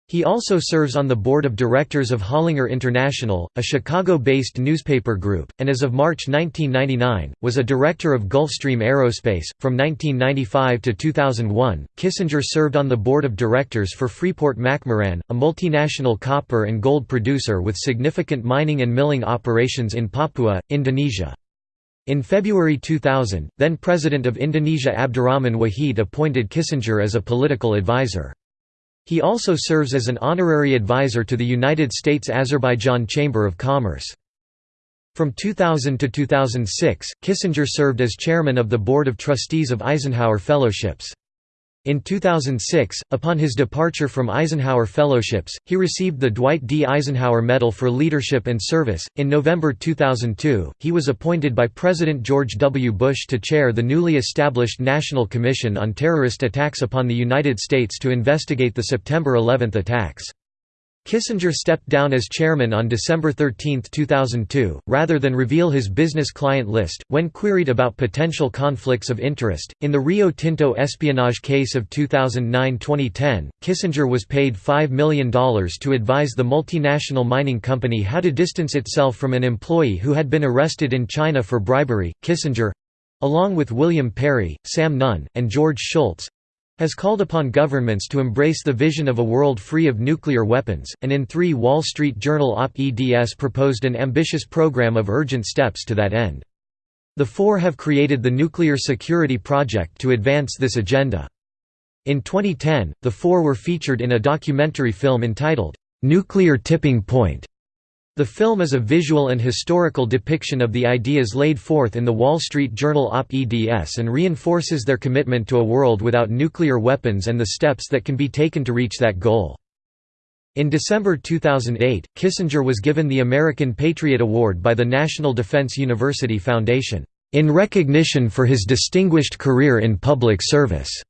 Speaker 1: He also serves on the board of directors of Hollinger International, a Chicago-based newspaper group, and as of March 1999, was a director of Gulfstream Aerospace. From 1995 to 2001, Kissinger served on the board of directors for Freeport-McMoRan, a multinational copper and gold producer with significant mining and milling operations in Papua, Indonesia. In February 2000, then President of Indonesia Abdurrahman Wahid appointed Kissinger as a political advisor. He also serves as an honorary advisor to the United States-Azerbaijan Chamber of Commerce. From 2000 to 2006, Kissinger served as chairman of the Board of Trustees of Eisenhower Fellowships. In 2006, upon his departure from Eisenhower Fellowships, he received the Dwight D. Eisenhower Medal for Leadership and Service. In November 2002, he was appointed by President George W. Bush to chair the newly established National Commission on Terrorist Attacks upon the United States to investigate the September 11 attacks. Kissinger stepped down as chairman on December 13, 2002, rather than reveal his business client list. When queried about potential conflicts of interest, in the Rio Tinto espionage case of 2009 2010, Kissinger was paid $5 million to advise the multinational mining company how to distance itself from an employee who had been arrested in China for bribery. Kissinger along with William Perry, Sam Nunn, and George Shultz has called upon governments to embrace the vision of a world free of nuclear weapons, and in 3 Wall Street Journal op-eds proposed an ambitious program of urgent steps to that end. The four have created the Nuclear Security Project to advance this agenda. In 2010, the four were featured in a documentary film entitled, "'Nuclear Tipping Point' The film is a visual and historical depiction of the ideas laid forth in the Wall Street Journal op-eds and reinforces their commitment to a world without nuclear weapons and the steps that can be taken to reach that goal. In December 2008, Kissinger was given the American Patriot Award by the National Defense University Foundation, "...in recognition for his distinguished career in public service."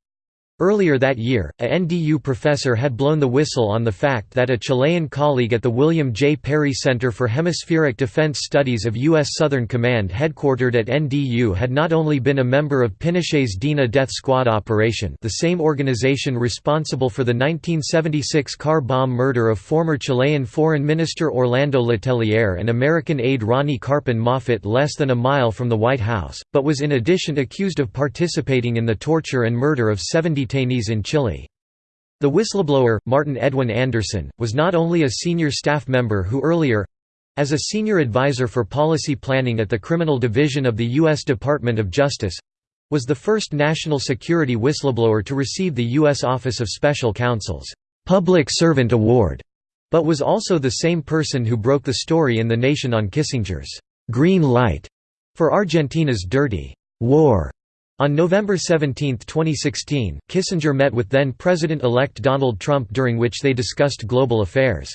Speaker 1: Earlier that year, a NDU professor had blown the whistle on the fact that a Chilean colleague at the William J. Perry Center for Hemispheric Defense Studies of U.S. Southern Command headquartered at NDU had not only been a member of Pinochet's Dina Death Squad operation the same organization responsible for the 1976 car bomb murder of former Chilean Foreign Minister Orlando Letelier and American aide Ronni Karpen Moffitt less than a mile from the White House, but was in addition accused of participating in the torture and murder of 70 detainees in Chile. The whistleblower, Martin Edwin Andersen, was not only a senior staff member who earlier—as a senior advisor for policy planning at the Criminal Division of the U.S. Department of Justice—was the first national security whistleblower to receive the U.S. Office of Special Counsel's Public Servant Award, but was also the same person who broke the story in The Nation on Kissinger's «green light» for Argentina's dirty «war» On November 17, 2016, Kissinger met with then-President-elect Donald Trump during which they discussed global affairs.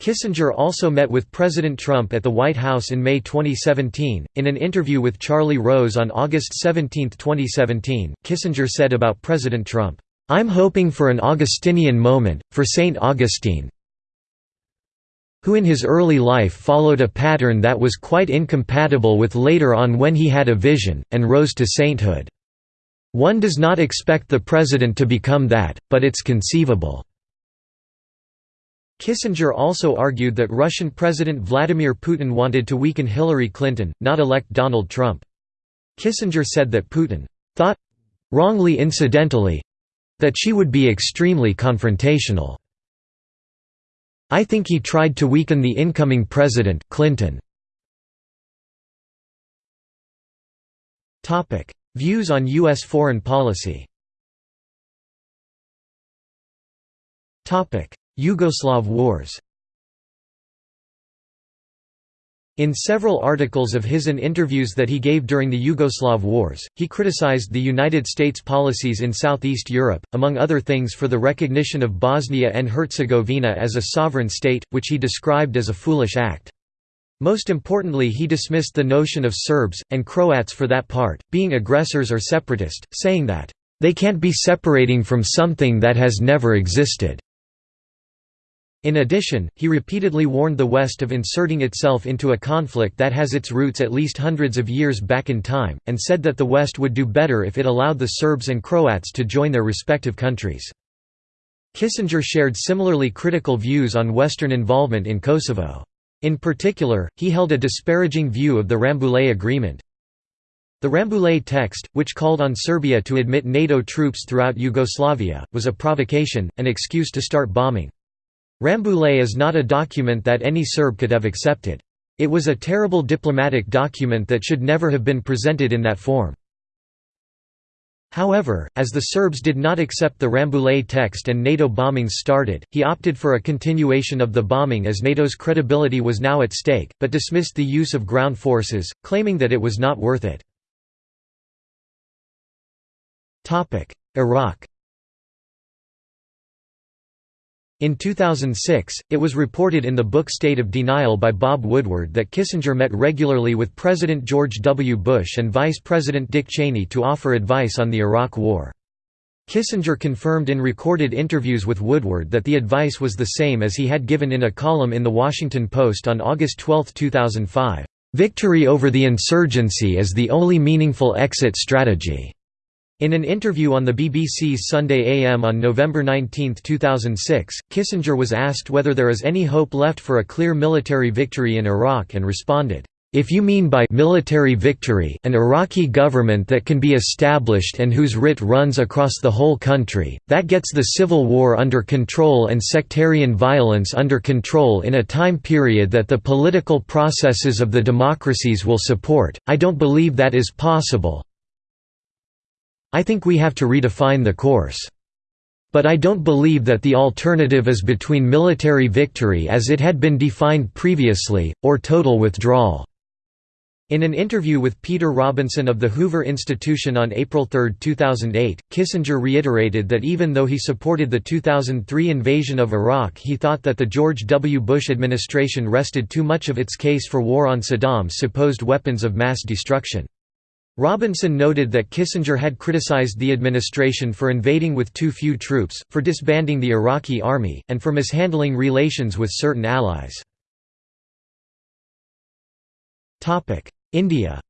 Speaker 1: Kissinger also met with President Trump at the White House in May 2017. In an interview with Charlie Rose on August 17, 2017, Kissinger said about President Trump, I'm hoping for an Augustinian moment, for St. Augustine, who in his early life followed a pattern that was quite incompatible with later on when he had a vision, and rose to sainthood. One does not expect the president to become that, but it's conceivable." Kissinger also argued that Russian President Vladimir Putin wanted to weaken Hillary Clinton, not elect Donald Trump. Kissinger said that Putin thought—wrongly incidentally—that she would be extremely confrontational. I think he tried to weaken the incoming president, Clinton. Views on U.S. foreign policy Yugoslav wars In several articles of his and interviews that he gave during the Yugoslav wars, he criticized the United States policies in Southeast Europe, among other things for the recognition of Bosnia and Herzegovina as a sovereign state, which he described as a foolish act. Most importantly he dismissed the notion of Serbs, and Croats for that part, being aggressors or separatist, saying that, "...they can't be separating from something that has never existed." In addition, he repeatedly warned the West of inserting itself into a conflict that has its roots at least hundreds of years back in time, and said that the West would do better if it allowed the Serbs and Croats to join their respective countries. Kissinger shared similarly critical views on Western involvement in Kosovo. In particular, he held a disparaging view of the Rambouillet Agreement. The Rambouillet text, which called on Serbia to admit NATO troops throughout Yugoslavia, was a provocation, an excuse to start bombing. Rambouillet is not a document that any Serb could have accepted. It was a terrible diplomatic document that should never have been presented in that form. However, as the Serbs did not accept the Rambouillet text and NATO bombings started, he opted for a continuation of the bombing as NATO's credibility was now at stake, but dismissed the use of ground forces, claiming that it was not worth it. Iraq In 2006, it was reported in the book State of Denial by Bob Woodward that Kissinger met regularly with President George W. Bush and Vice President Dick Cheney to offer advice on the Iraq War. Kissinger confirmed in recorded interviews with Woodward that the advice was the same as he had given in a column in The Washington Post on August 12, 2005, "...victory over the insurgency is the only meaningful exit strategy." In an interview on the BBC's Sunday AM on November 19, 2006, Kissinger was asked whether there is any hope left for a clear military victory in Iraq and responded, if you mean by military victory an Iraqi government that can be established and whose writ runs across the whole country, that gets the civil war under control and sectarian violence under control in a time period that the political processes of the democracies will support, I don't believe that is possible, I think we have to redefine the course. But I don't believe that the alternative is between military victory as it had been defined previously, or total withdrawal." In an interview with Peter Robinson of the Hoover Institution on April 3, 2008, Kissinger reiterated that even though he supported the 2003 invasion of Iraq he thought that the George W. Bush administration rested too much of its case for war on Saddam's supposed weapons of mass destruction. Robinson noted that Kissinger had criticized the administration for invading with too few troops, for disbanding the Iraqi army, and for mishandling relations with certain allies. India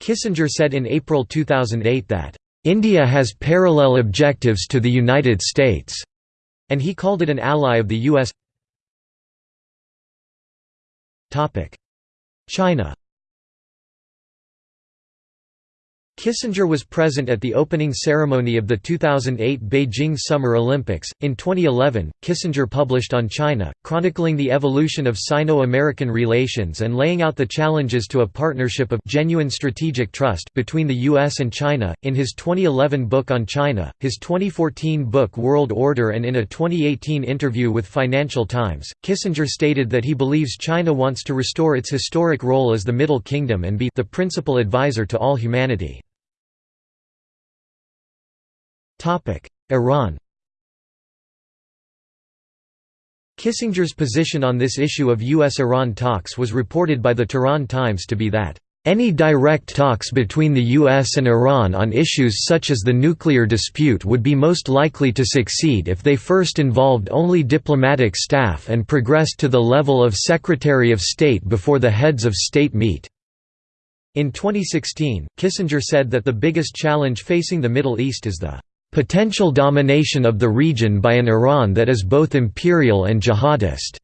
Speaker 1: Kissinger said in April 2008 that, "...India has parallel objectives to the United States," and he called it an ally of the U.S. China Kissinger was present at the opening ceremony of the 2008 Beijing Summer Olympics. In 2011, Kissinger published on China, chronicling the evolution of Sino American relations and laying out the challenges to a partnership of genuine strategic trust between the U.S. and China. In his 2011 book on China, his 2014 book World Order, and in a 2018 interview with Financial Times, Kissinger stated that he believes China wants to restore its historic role as the Middle Kingdom and be the principal advisor to all humanity. Iran Kissinger's position on this issue of U.S.-Iran talks was reported by the Tehran Times to be that, "...any direct talks between the U.S. and Iran on issues such as the nuclear dispute would be most likely to succeed if they first involved only diplomatic staff and progressed to the level of Secretary of State before the heads of state meet." In 2016, Kissinger said that the biggest challenge facing the Middle East is the potential domination of the region by an Iran that is both imperial and jihadist.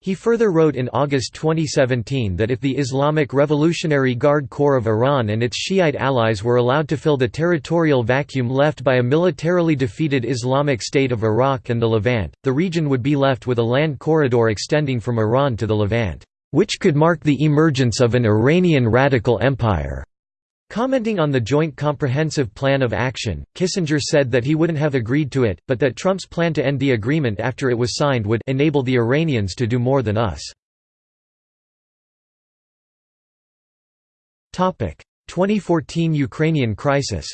Speaker 1: He further wrote in August 2017 that if the Islamic Revolutionary Guard Corps of Iran and its Shiite allies were allowed to fill the territorial vacuum left by a militarily defeated Islamic State of Iraq and the Levant, the region would be left with a land corridor extending from Iran to the Levant, which could mark the emergence of an Iranian radical empire. Commenting on the Joint Comprehensive Plan of Action, Kissinger said that he wouldn't have agreed to it, but that Trump's plan to end the agreement after it was signed would enable the Iranians to do more than us. 2014 Ukrainian crisis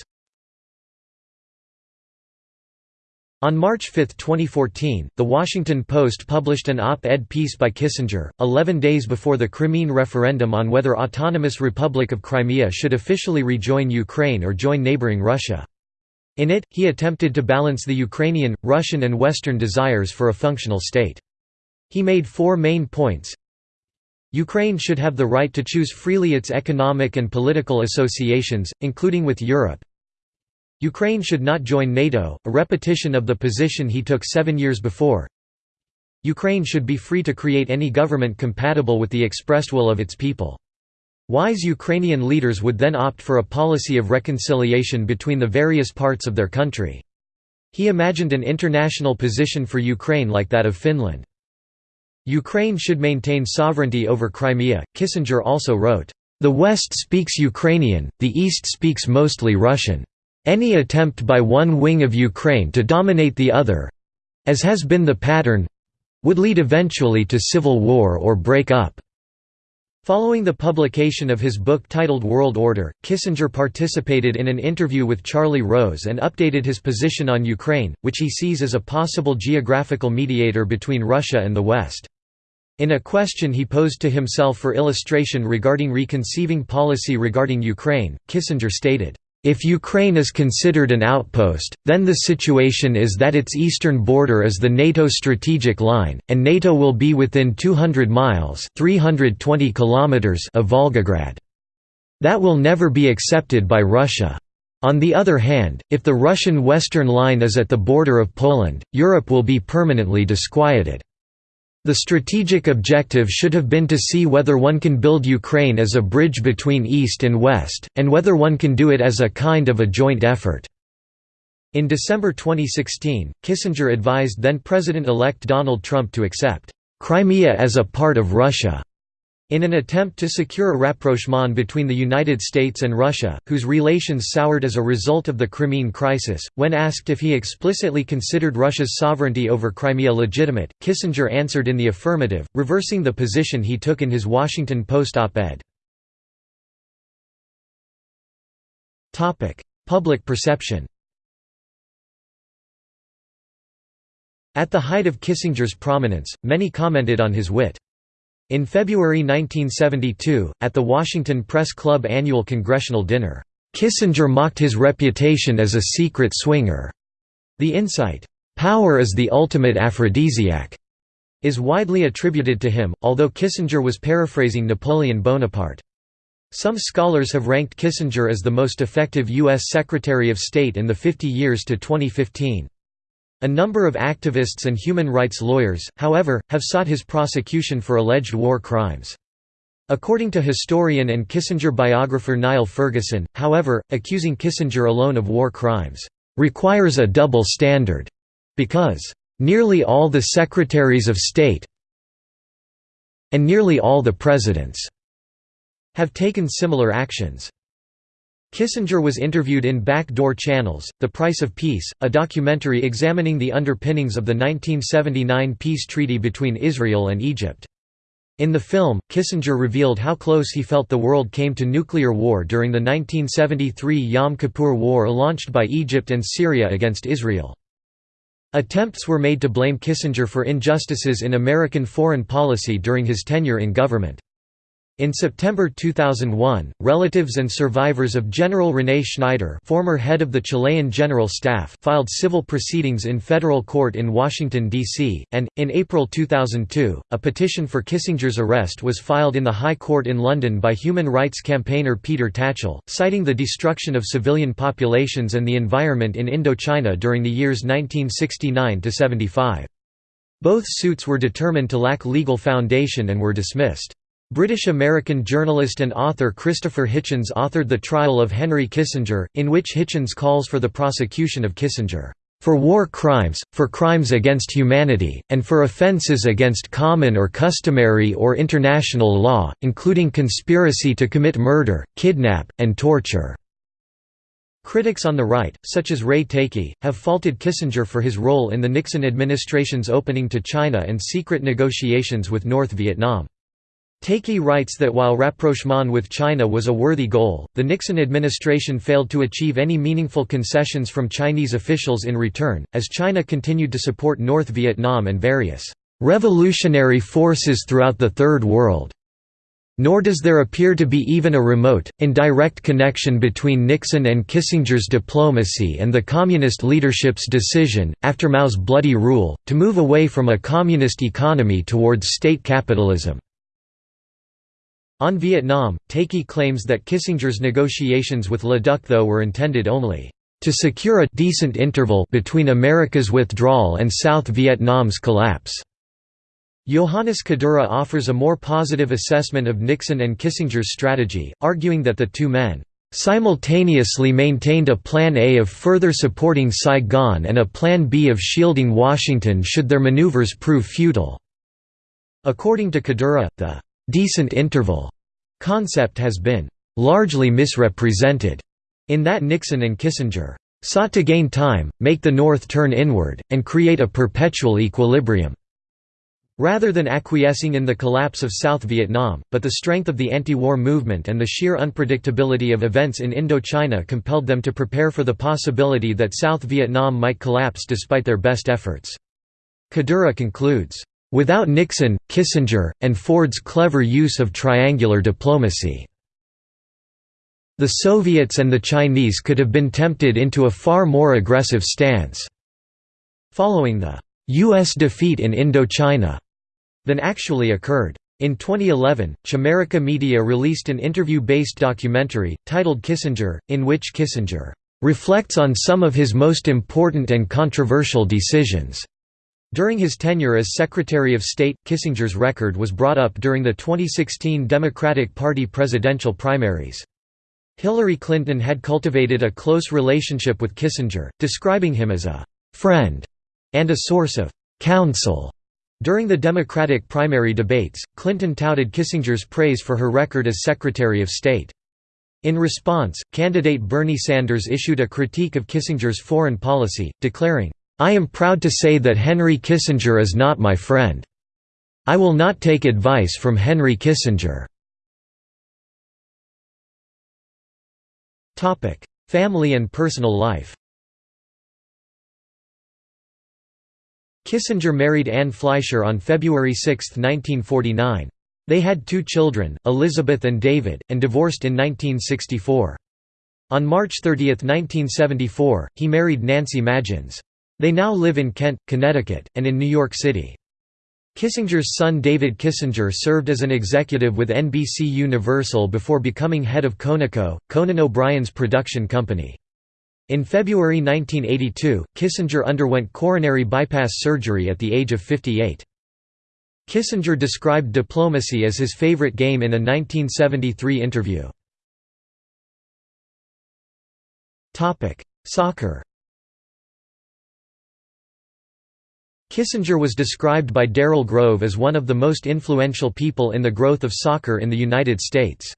Speaker 1: On March 5, 2014, The Washington Post published an op-ed piece by Kissinger, 11 days before the Crimean referendum on whether Autonomous Republic of Crimea should officially rejoin Ukraine or join neighboring Russia. In it, he attempted to balance the Ukrainian, Russian and Western desires for a functional state. He made four main points. Ukraine should have the right to choose freely its economic and political associations, including with Europe, Ukraine should not join NATO, a repetition of the position he took seven years before. Ukraine should be free to create any government compatible with the expressed will of its people. Wise Ukrainian leaders would then opt for a policy of reconciliation between the various parts of their country. He imagined an international position for Ukraine like that of Finland. Ukraine should maintain sovereignty over Crimea. Kissinger also wrote, The West speaks Ukrainian, the East speaks mostly Russian. Any attempt by one wing of Ukraine to dominate the other—as has been the pattern—would lead eventually to civil war or break up. Following the publication of his book titled World Order, Kissinger participated in an interview with Charlie Rose and updated his position on Ukraine, which he sees as a possible geographical mediator between Russia and the West. In a question he posed to himself for illustration regarding reconceiving policy regarding Ukraine, Kissinger stated, if Ukraine is considered an outpost, then the situation is that its eastern border is the NATO strategic line, and NATO will be within 200 miles 320 kilometers of Volgograd. That will never be accepted by Russia. On the other hand, if the Russian western line is at the border of Poland, Europe will be permanently disquieted. The strategic objective should have been to see whether one can build Ukraine as a bridge between East and West, and whether one can do it as a kind of a joint effort. In December 2016, Kissinger advised then-President-elect Donald Trump to accept Crimea as a part of Russia. In an attempt to secure a rapprochement between the United States and Russia, whose relations soured as a result of the Crimean crisis, when asked if he explicitly considered Russia's sovereignty over Crimea legitimate, Kissinger answered in the affirmative, reversing the position he took in his Washington Post op-ed. Public perception At the height of Kissinger's prominence, many commented on his wit. In February 1972, at the Washington Press Club annual congressional dinner, Kissinger mocked his reputation as a secret swinger. The insight, "'Power is the ultimate aphrodisiac' is widely attributed to him, although Kissinger was paraphrasing Napoleon Bonaparte. Some scholars have ranked Kissinger as the most effective U.S. Secretary of State in the 50 years to 2015. A number of activists and human rights lawyers, however, have sought his prosecution for alleged war crimes. According to historian and Kissinger biographer Niall Ferguson, however, accusing Kissinger alone of war crimes, "...requires a double standard," because, "...nearly all the secretaries of state and nearly all the presidents," have taken similar actions. Kissinger was interviewed in Backdoor Channels, The Price of Peace, a documentary examining the underpinnings of the 1979 peace treaty between Israel and Egypt. In the film, Kissinger revealed how close he felt the world came to nuclear war during the 1973 Yom Kippur War launched by Egypt and Syria against Israel. Attempts were made to blame Kissinger for injustices in American foreign policy during his tenure in government. In September 2001, relatives and survivors of General René Schneider former head of the Chilean General Staff filed civil proceedings in federal court in Washington, D.C., and, in April 2002, a petition for Kissinger's arrest was filed in the High Court in London by human rights campaigner Peter Tatchell, citing the destruction of civilian populations and the environment in Indochina during the years 1969–75. Both suits were determined to lack legal foundation and were dismissed. British-American journalist and author Christopher Hitchens authored The Trial of Henry Kissinger, in which Hitchens calls for the prosecution of Kissinger, "...for war crimes, for crimes against humanity, and for offences against common or customary or international law, including conspiracy to commit murder, kidnap, and torture." Critics on the right, such as Ray Takeyh, have faulted Kissinger for his role in the Nixon administration's opening to China and secret negotiations with North Vietnam. Takeyh writes that while rapprochement with China was a worthy goal, the Nixon administration failed to achieve any meaningful concessions from Chinese officials in return, as China continued to support North Vietnam and various revolutionary forces throughout the Third World. Nor does there appear to be even a remote, indirect connection between Nixon and Kissinger's diplomacy and the Communist leadership's decision, after Mao's bloody rule, to move away from a communist economy towards state capitalism. On Vietnam, Takeyh claims that Kissinger's negotiations with Le Duc Tho were intended only to secure a decent interval between America's withdrawal and South Vietnam's collapse. Johannes Kadura offers a more positive assessment of Nixon and Kissinger's strategy, arguing that the two men simultaneously maintained a Plan A of further supporting Saigon and a Plan B of shielding Washington should their maneuvers prove futile. According to Kadura, the «decent interval» concept has been «largely misrepresented» in that Nixon and Kissinger sought to gain time, make the North turn inward, and create a perpetual equilibrium. Rather than acquiescing in the collapse of South Vietnam, but the strength of the anti-war movement and the sheer unpredictability of events in Indochina compelled them to prepare for the possibility that South Vietnam might collapse despite their best efforts. Kadura concludes, Without Nixon, Kissinger, and Ford's clever use of triangular diplomacy. The Soviets and the Chinese could have been tempted into a far more aggressive stance. Following the U.S. defeat in Indochina than actually occurred. In 2011, Chimerica Media released an interview-based documentary, titled Kissinger, in which Kissinger reflects on some of his most important and controversial decisions. During his tenure as Secretary of State, Kissinger's record was brought up during the 2016 Democratic Party presidential primaries. Hillary Clinton had cultivated a close relationship with Kissinger, describing him as a «friend» and a source of «counsel». During the Democratic primary debates, Clinton touted Kissinger's praise for her record as Secretary of State. In response, candidate Bernie Sanders issued a critique of Kissinger's foreign policy, declaring, I am proud to say that Henry Kissinger is not my friend. I will not take advice from Henry Kissinger. Family and personal life Kissinger married Anne Fleischer on February 6, 1949. They had two children, Elizabeth and David, and divorced in 1964. On March 30, 1974, he married Nancy Maginnes. They now live in Kent, Connecticut, and in New York City. Kissinger's son David Kissinger served as an executive with NBC Universal before becoming head of Conaco, Conan O'Brien's production company. In February 1982, Kissinger underwent coronary bypass surgery at the age of 58. Kissinger described diplomacy as his favorite game in a 1973 interview. Soccer Kissinger was described by Darrell Grove as one of the most influential people in the growth of soccer in the United States.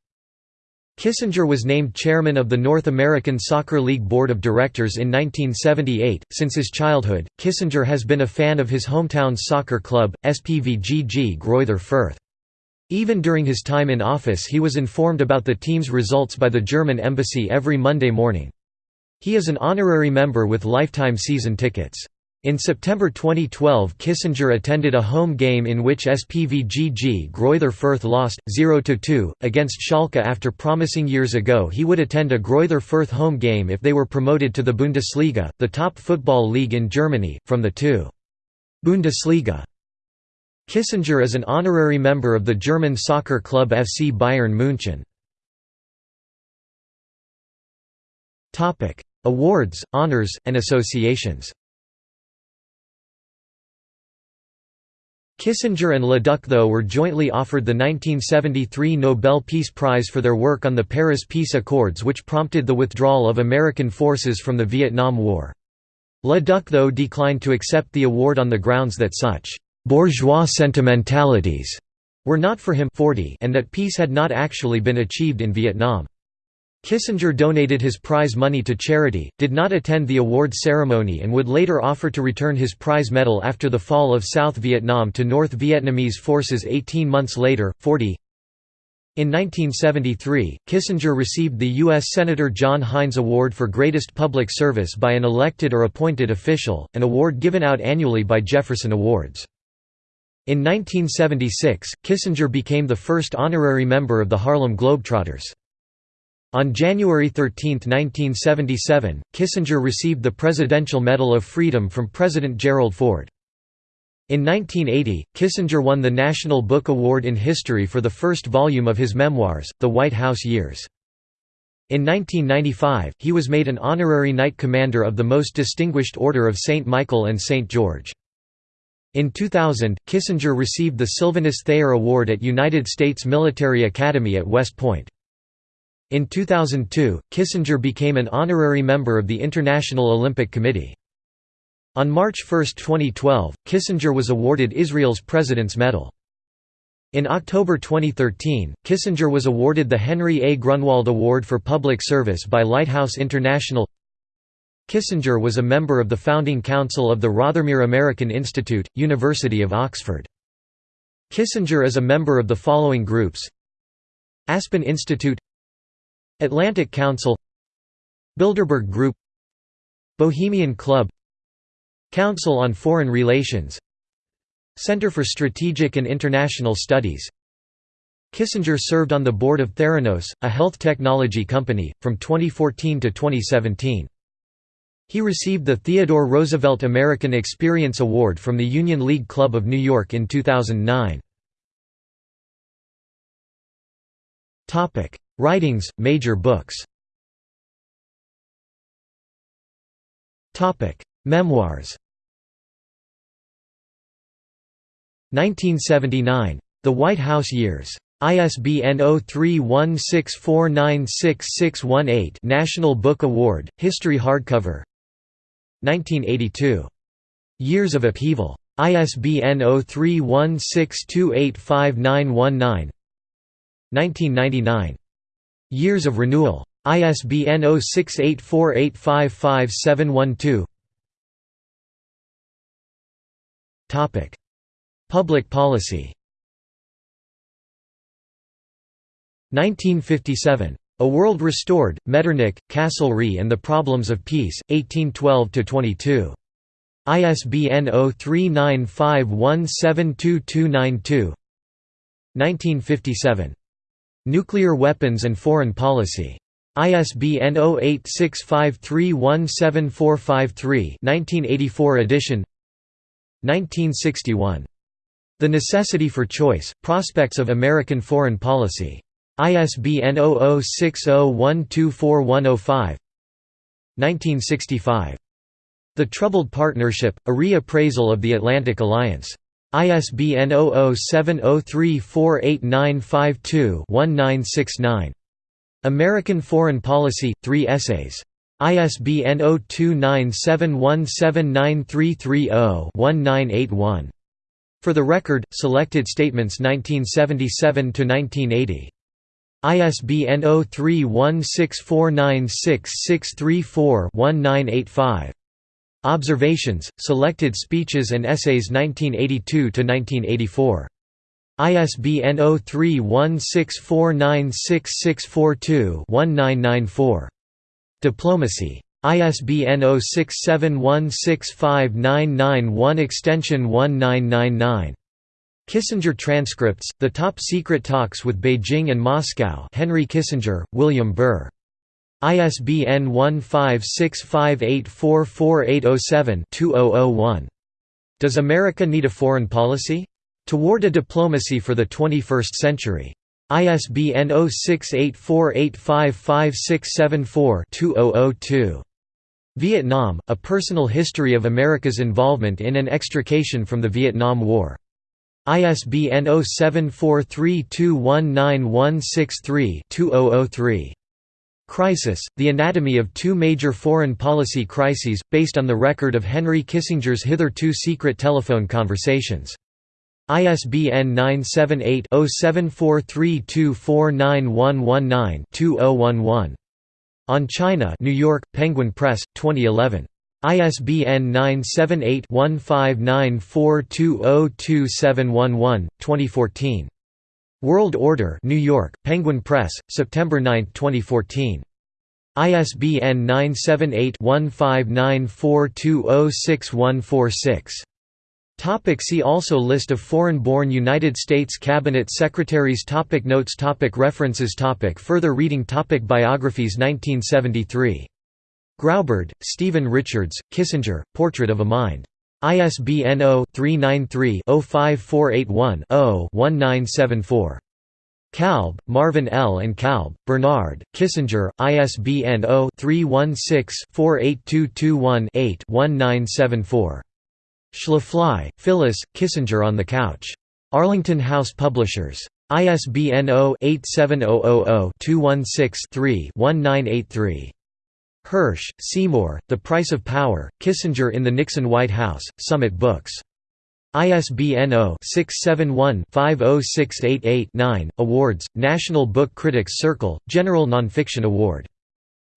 Speaker 1: Kissinger was named chairman of the North American Soccer League Board of Directors in 1978. Since his childhood, Kissinger has been a fan of his hometown soccer club, SPVGG Greuther Fürth. Even during his time in office he was informed about the team's results by the German embassy every Monday morning. He is an honorary member with lifetime season tickets. In September 2012 Kissinger attended a home game in which SPVGG Greuther Fürth lost, 0–2, against Schalke after promising years ago he would attend a Greuther Fürth home game if they were promoted to the Bundesliga, the top football league in Germany, from the two. Bundesliga. Kissinger is an honorary member of the German soccer club FC Bayern München. Awards, honors, and associations Kissinger and Le Duc Tho were jointly offered the 1973 Nobel Peace Prize for their work on the Paris Peace Accords which prompted the withdrawal of American forces from the Vietnam War. Le Duc Tho declined to accept the award on the grounds that such «bourgeois sentimentalities» were not for him 40 and that peace had not actually been achieved in Vietnam. Kissinger donated his prize money to charity, did not attend the award ceremony and would later offer to return his prize medal after the fall of South Vietnam to North Vietnamese forces 18 months later, 40. In 1973, Kissinger received the U.S. Senator John Heinz Award for Greatest Public Service by an elected or appointed official, an award given out annually by Jefferson Awards. In 1976, Kissinger became the first honorary member of the Harlem Globetrotters. On January 13, 1977, Kissinger received the Presidential Medal of Freedom from President Gerald Ford. In 1980, Kissinger won the National Book Award in History for the first volume of his memoirs, The White House Years. In 1995, he was made an honorary Knight Commander of the Most Distinguished Order of St. Michael and St. George. In 2000, Kissinger received the Sylvanus Thayer Award at United States Military Academy at West Point. In 2002, Kissinger became an honorary member of the International Olympic Committee. On March 1, 2012, Kissinger was awarded Israel's President's Medal. In October 2013, Kissinger was awarded the Henry A. Grunwald Award for Public Service by Lighthouse International Kissinger was a member of the founding council of the Rothermere American Institute, University of Oxford. Kissinger is a member of the following groups Aspen Institute Atlantic Council Bilderberg Group Bohemian Club Council on Foreign Relations Center for Strategic and International Studies Kissinger served on the board of Theranos, a health technology company, from 2014 to 2017. He received the Theodore Roosevelt American Experience Award from the Union League Club of New York in 2009. Writings, major books Memoirs 1979. The White House Years. ISBN 0316496618 National Book Award, History Hardcover 1982. Years of Upheaval. ISBN 0316285919 1999. Years of Renewal. ISBN 0684855712 Topic: Public policy 1957. A World Restored, Metternich, Castlereagh and the Problems of Peace, 1812–22. ISBN 0395172292 1957. Nuclear Weapons and Foreign Policy. ISBN 0865317453 1984 edition 1961. The Necessity for Choice, Prospects of American Foreign Policy. ISBN 0060124105 1965. The Troubled Partnership, a Re-Appraisal of the Atlantic Alliance. ISBN 0070348952-1969. American Foreign Policy, 3 essays. ISBN 0297179330-1981. For the Record, Selected Statements 1977–1980. ISBN 0316496634-1985. Observations, Selected Speeches and Essays 1982–1984. ISBN 0316496642-1994. Diplomacy. ISBN 0671659991 extension 1999. Kissinger Transcripts, The Top Secret Talks with Beijing and Moscow Henry Kissinger, William Burr. ISBN 1565844807-2001. Does America Need a Foreign Policy? Toward a Diplomacy for the 21st Century. ISBN 0684855674-2002. Vietnam, A Personal History of America's Involvement in and Extrication from the Vietnam War. ISBN 0743219163-2003. Crisis, The Anatomy of Two Major Foreign Policy Crises, based on the record of Henry Kissinger's hitherto secret telephone conversations. ISBN 978-0743249119-2011. On China New York, Penguin Press, 2011. ISBN 978-1594202711, 2014. World Order New York, Penguin Press, September 9, 2014. ISBN 978-1594206146. Topic see also List of foreign-born United States Cabinet Secretaries topic Notes topic References topic Further reading topic Biographies 1973. Graubard, Stephen Richards, Kissinger, Portrait of a Mind. ISBN 0-393-05481-0-1974. Kalb, Marvin L. and Kalb, Bernard, Kissinger, ISBN 0-316-48221-8-1974. Schlafly, Phyllis, Kissinger on the Couch. Arlington House Publishers. ISBN 0-87000-216-3-1983. Hersh, Seymour, The Price of Power, Kissinger in the Nixon White House, Summit Books. ISBN 0-671-50688-9, Awards, National Book Critics Circle, General Nonfiction Award.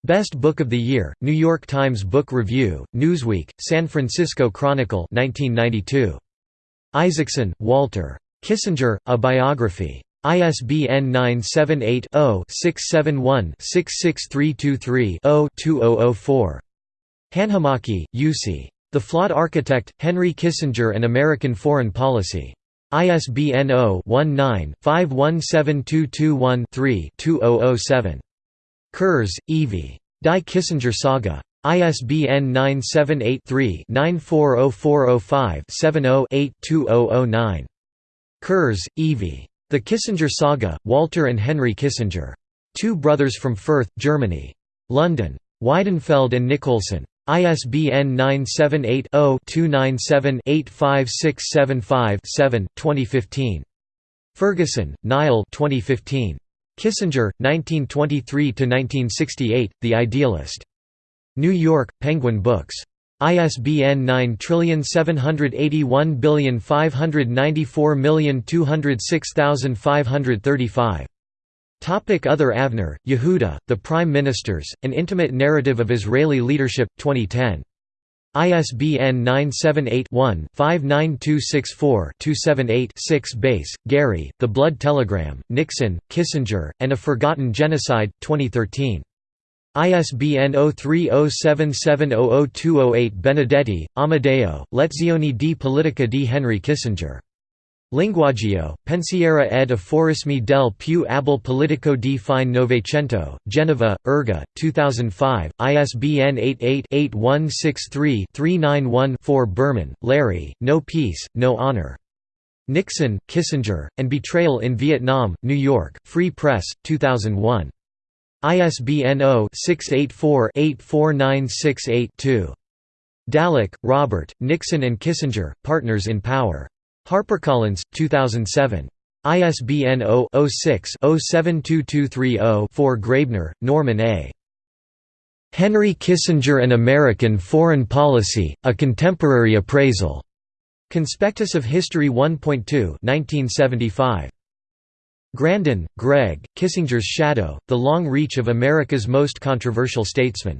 Speaker 1: Best Book of the Year, New York Times Book Review, Newsweek, San Francisco Chronicle 1992. Isaacson, Walter. Kissinger, A Biography. ISBN 978-0-671-66323-0-2004. Hanhimäki, Jussi. The Flawed Architect, Henry Kissinger and American Foreign Policy. ISBN 0-19-517221-3-2007. Kurz, Evie. Die Kissinger Saga. ISBN 978-3-940405-70-8-2009. Kurz, Evie. The Kissinger Saga, Walter and Henry Kissinger. Two Brothers from Fürth, Germany. London. Weidenfeld and Nicolson. ISBN 978-0-297-85675-7, 2015. Ferguson, Niall 2015. Kissinger, 1923–1968, The Idealist. New York, Penguin Books. ISBN 9781594206535. Topic Other Avner, Yehuda, The Prime Ministers, An Intimate Narrative of Israeli Leadership, 2010. ISBN 978-1-59264-278-6 Bass, Gary, The Blood Telegram, Nixon, Kissinger, and a Forgotten Genocide, 2013. ISBN 0307700208 Benedetti, Amadeo, Lezioni di Politica di Henry Kissinger. Linguaggio, Pensiera ed afforismi del più abile politico di fine Novecento, Genova, Erga, 2005, ISBN 88-8163-391-4 Berman, Larry, No Peace, No Honor. Nixon, Kissinger, and Betrayal in Vietnam, New York, Free Press, 2001. ISBN 0-684-84968-2. Dallek, Robert, Nixon and Kissinger, Partners in Power. HarperCollins, 2007. ISBN 0-06-072230-4 Graebner, Norman A. Henry Kissinger and American Foreign Policy, A Contemporary Appraisal. Conspectus of History 1.2 1975. Grandin, Greg, Kissinger's Shadow, The Long Reach of America's Most Controversial Statesman.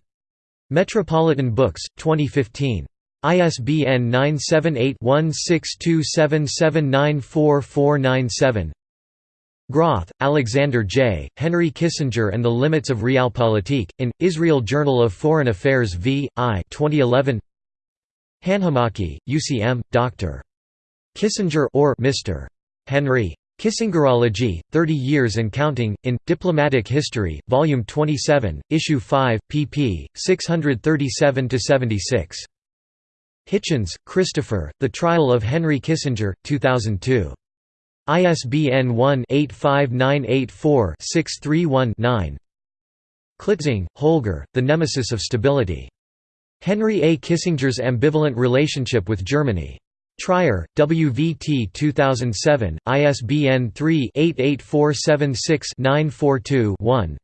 Speaker 1: Metropolitan Books, 2015. ISBN 978-1627794497 Groth, Alexander J., Henry Kissinger and the Limits of Realpolitik, in, Israel Journal of Foreign Affairs v. I 2011 Hanhimäki, UCM, Dr. Kissinger or Mr. Henry. Kissingerology, 30 Years and Counting, in, Diplomatic History, Volume 27, Issue 5, pp. 637–76. Hitchens, Christopher, The Trial of Henry Kissinger, 2002. ISBN 1-85984-631-9 Klitzing, Holger, The Nemesis of Stability. Henry A. Kissinger's Ambivalent Relationship with Germany. Trier, WVT 2007, ISBN 3-88476-942-1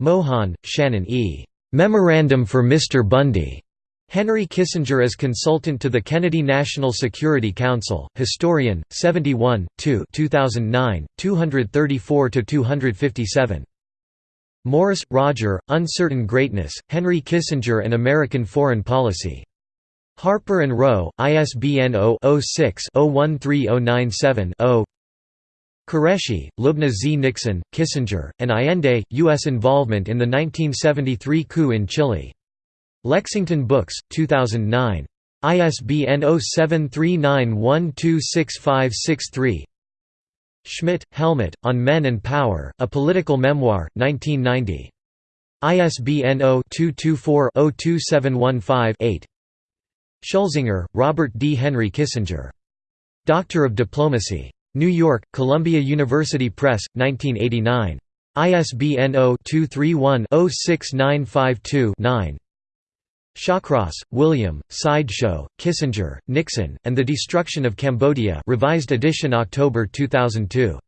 Speaker 1: Mohan, Shannon E. Memorandum for Mr. Bundy. Henry Kissinger as consultant to the Kennedy National Security Council, Historian, 71, 2 2009, 234–257. Morris, Roger, Uncertain Greatness, Henry Kissinger and American Foreign Policy. Harper & Row, ISBN 0-06-013097-0 Qureshi, Lubna Z. Nixon, Kissinger, and Allende, U.S. involvement in the 1973 coup in Chile. Lexington Books, 2009. ISBN 0739126563 Schmidt, Helmut, On Men and Power, A Political Memoir, 1990. ISBN 0-224-02715-8 Schulzinger, Robert D. Henry Kissinger. Doctor of Diplomacy. New York, Columbia University Press, 1989. ISBN 0-231-06952-9 Shawcross, William, Sideshow, Kissinger, Nixon, and the Destruction of Cambodia revised edition October 2002.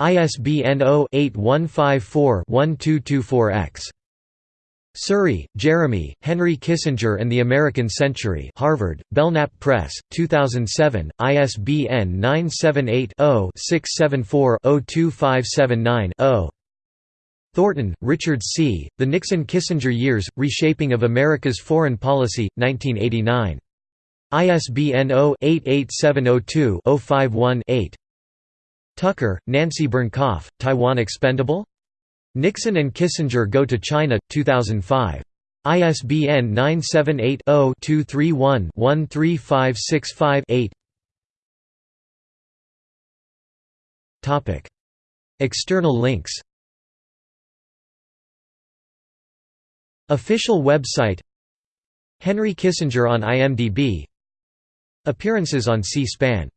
Speaker 1: ISBN 0-8154-1224-X. Suri, Jeremy, Henry Kissinger and the American Century Harvard, Belknap Press, 2007, ISBN 978-0-674-02579-0 Thornton, Richard C., The Nixon-Kissinger Years, Reshaping of America's Foreign Policy, 1989. ISBN 0-88702-051-8 Tucker, Nancy Bernkopf, Taiwan Expendable? Nixon and Kissinger Go to China, 2005. ISBN 978 0 231 13565 External links. Official website. Henry Kissinger on IMDb Appearances on C-SPAN